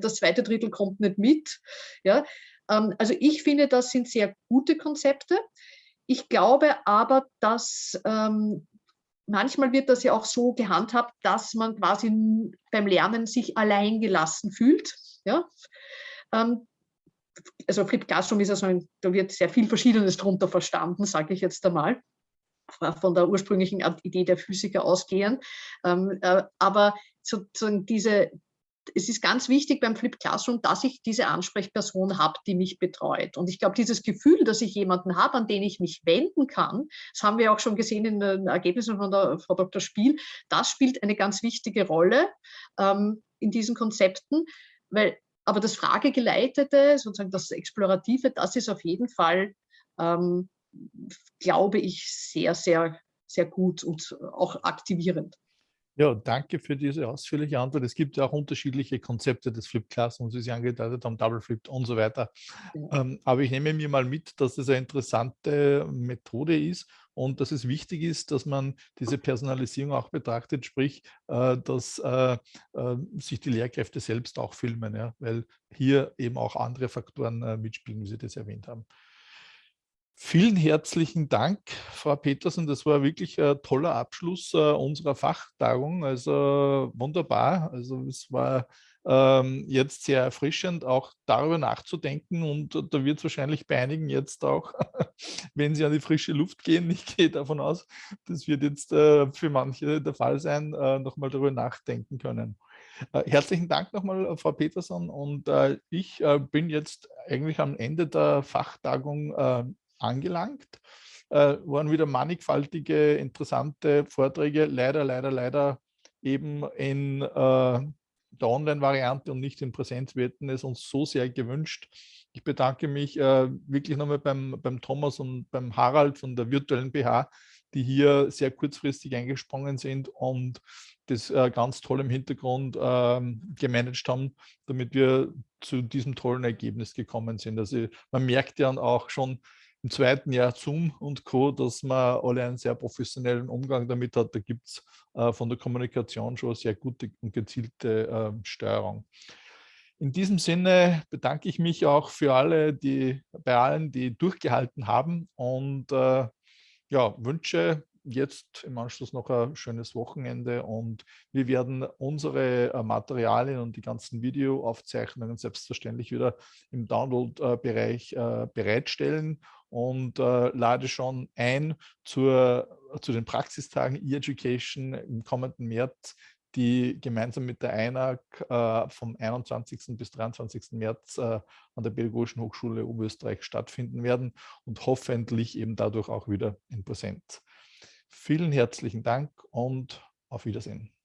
das zweite Drittel kommt nicht mit. Ja, ähm, also ich finde, das sind sehr gute Konzepte. Ich glaube aber, dass ähm, manchmal wird das ja auch so gehandhabt, dass man quasi beim Lernen sich allein gelassen fühlt. Ja? Ähm, also Flip Classroom ist ja so ein, da wird sehr viel Verschiedenes darunter verstanden, sage ich jetzt einmal, von der ursprünglichen Idee der Physiker ausgehen. Ähm, äh, aber sozusagen diese, es ist ganz wichtig beim Flip Classroom, dass ich diese Ansprechperson habe, die mich betreut. Und ich glaube, dieses Gefühl, dass ich jemanden habe, an den ich mich wenden kann, das haben wir auch schon gesehen in den Ergebnissen von der Frau Dr. Spiel, das spielt eine ganz wichtige Rolle ähm, in diesen Konzepten, weil aber das Fragegeleitete, sozusagen das Explorative, das ist auf jeden Fall, ähm, glaube ich, sehr, sehr, sehr gut und auch aktivierend. Ja, danke für diese ausführliche Antwort. Es gibt ja auch unterschiedliche Konzepte des Flip Classrooms, wie Sie angedeutet haben, Double Flip und so weiter. Ja. Ähm, aber ich nehme mir mal mit, dass es eine interessante Methode ist und dass es wichtig ist, dass man diese Personalisierung auch betrachtet, sprich, äh, dass äh, äh, sich die Lehrkräfte selbst auch filmen, ja, weil hier eben auch andere Faktoren äh, mitspielen, wie Sie das erwähnt haben. Vielen herzlichen Dank, Frau Petersen. Das war wirklich ein toller Abschluss äh, unserer Fachtagung. Also wunderbar. Also es war ähm, jetzt sehr erfrischend, auch darüber nachzudenken. Und da wird es wahrscheinlich bei einigen jetzt auch, wenn sie an die frische Luft gehen, ich gehe davon aus, das wird jetzt äh, für manche der Fall sein, äh, nochmal darüber nachdenken können. Äh, herzlichen Dank nochmal, Frau Peterson. Und äh, ich äh, bin jetzt eigentlich am Ende der Fachtagung äh, angelangt. Äh, waren wieder mannigfaltige, interessante Vorträge, leider, leider, leider eben in äh, der Online-Variante und nicht in Präsenz. Wir hätten es uns so sehr gewünscht. Ich bedanke mich äh, wirklich nochmal beim, beim Thomas und beim Harald von der virtuellen BH, die hier sehr kurzfristig eingesprungen sind und das äh, ganz toll im Hintergrund äh, gemanagt haben, damit wir zu diesem tollen Ergebnis gekommen sind. Also man merkt ja auch schon, im zweiten Jahr Zoom und Co., dass man alle einen sehr professionellen Umgang damit hat. Da gibt es äh, von der Kommunikation schon sehr gute und gezielte äh, Steuerung. In diesem Sinne bedanke ich mich auch für alle, die bei allen, die durchgehalten haben und äh, ja, wünsche jetzt im Anschluss noch ein schönes Wochenende und wir werden unsere äh, Materialien und die ganzen Videoaufzeichnungen selbstverständlich wieder im Download-Bereich äh, bereitstellen und äh, lade schon ein zur, zu den Praxistagen E-Education im kommenden März, die gemeinsam mit der EINAG äh, vom 21. bis 23. März äh, an der Pädagogischen Hochschule Oberösterreich stattfinden werden und hoffentlich eben dadurch auch wieder in Präsenz. Vielen herzlichen Dank und auf Wiedersehen.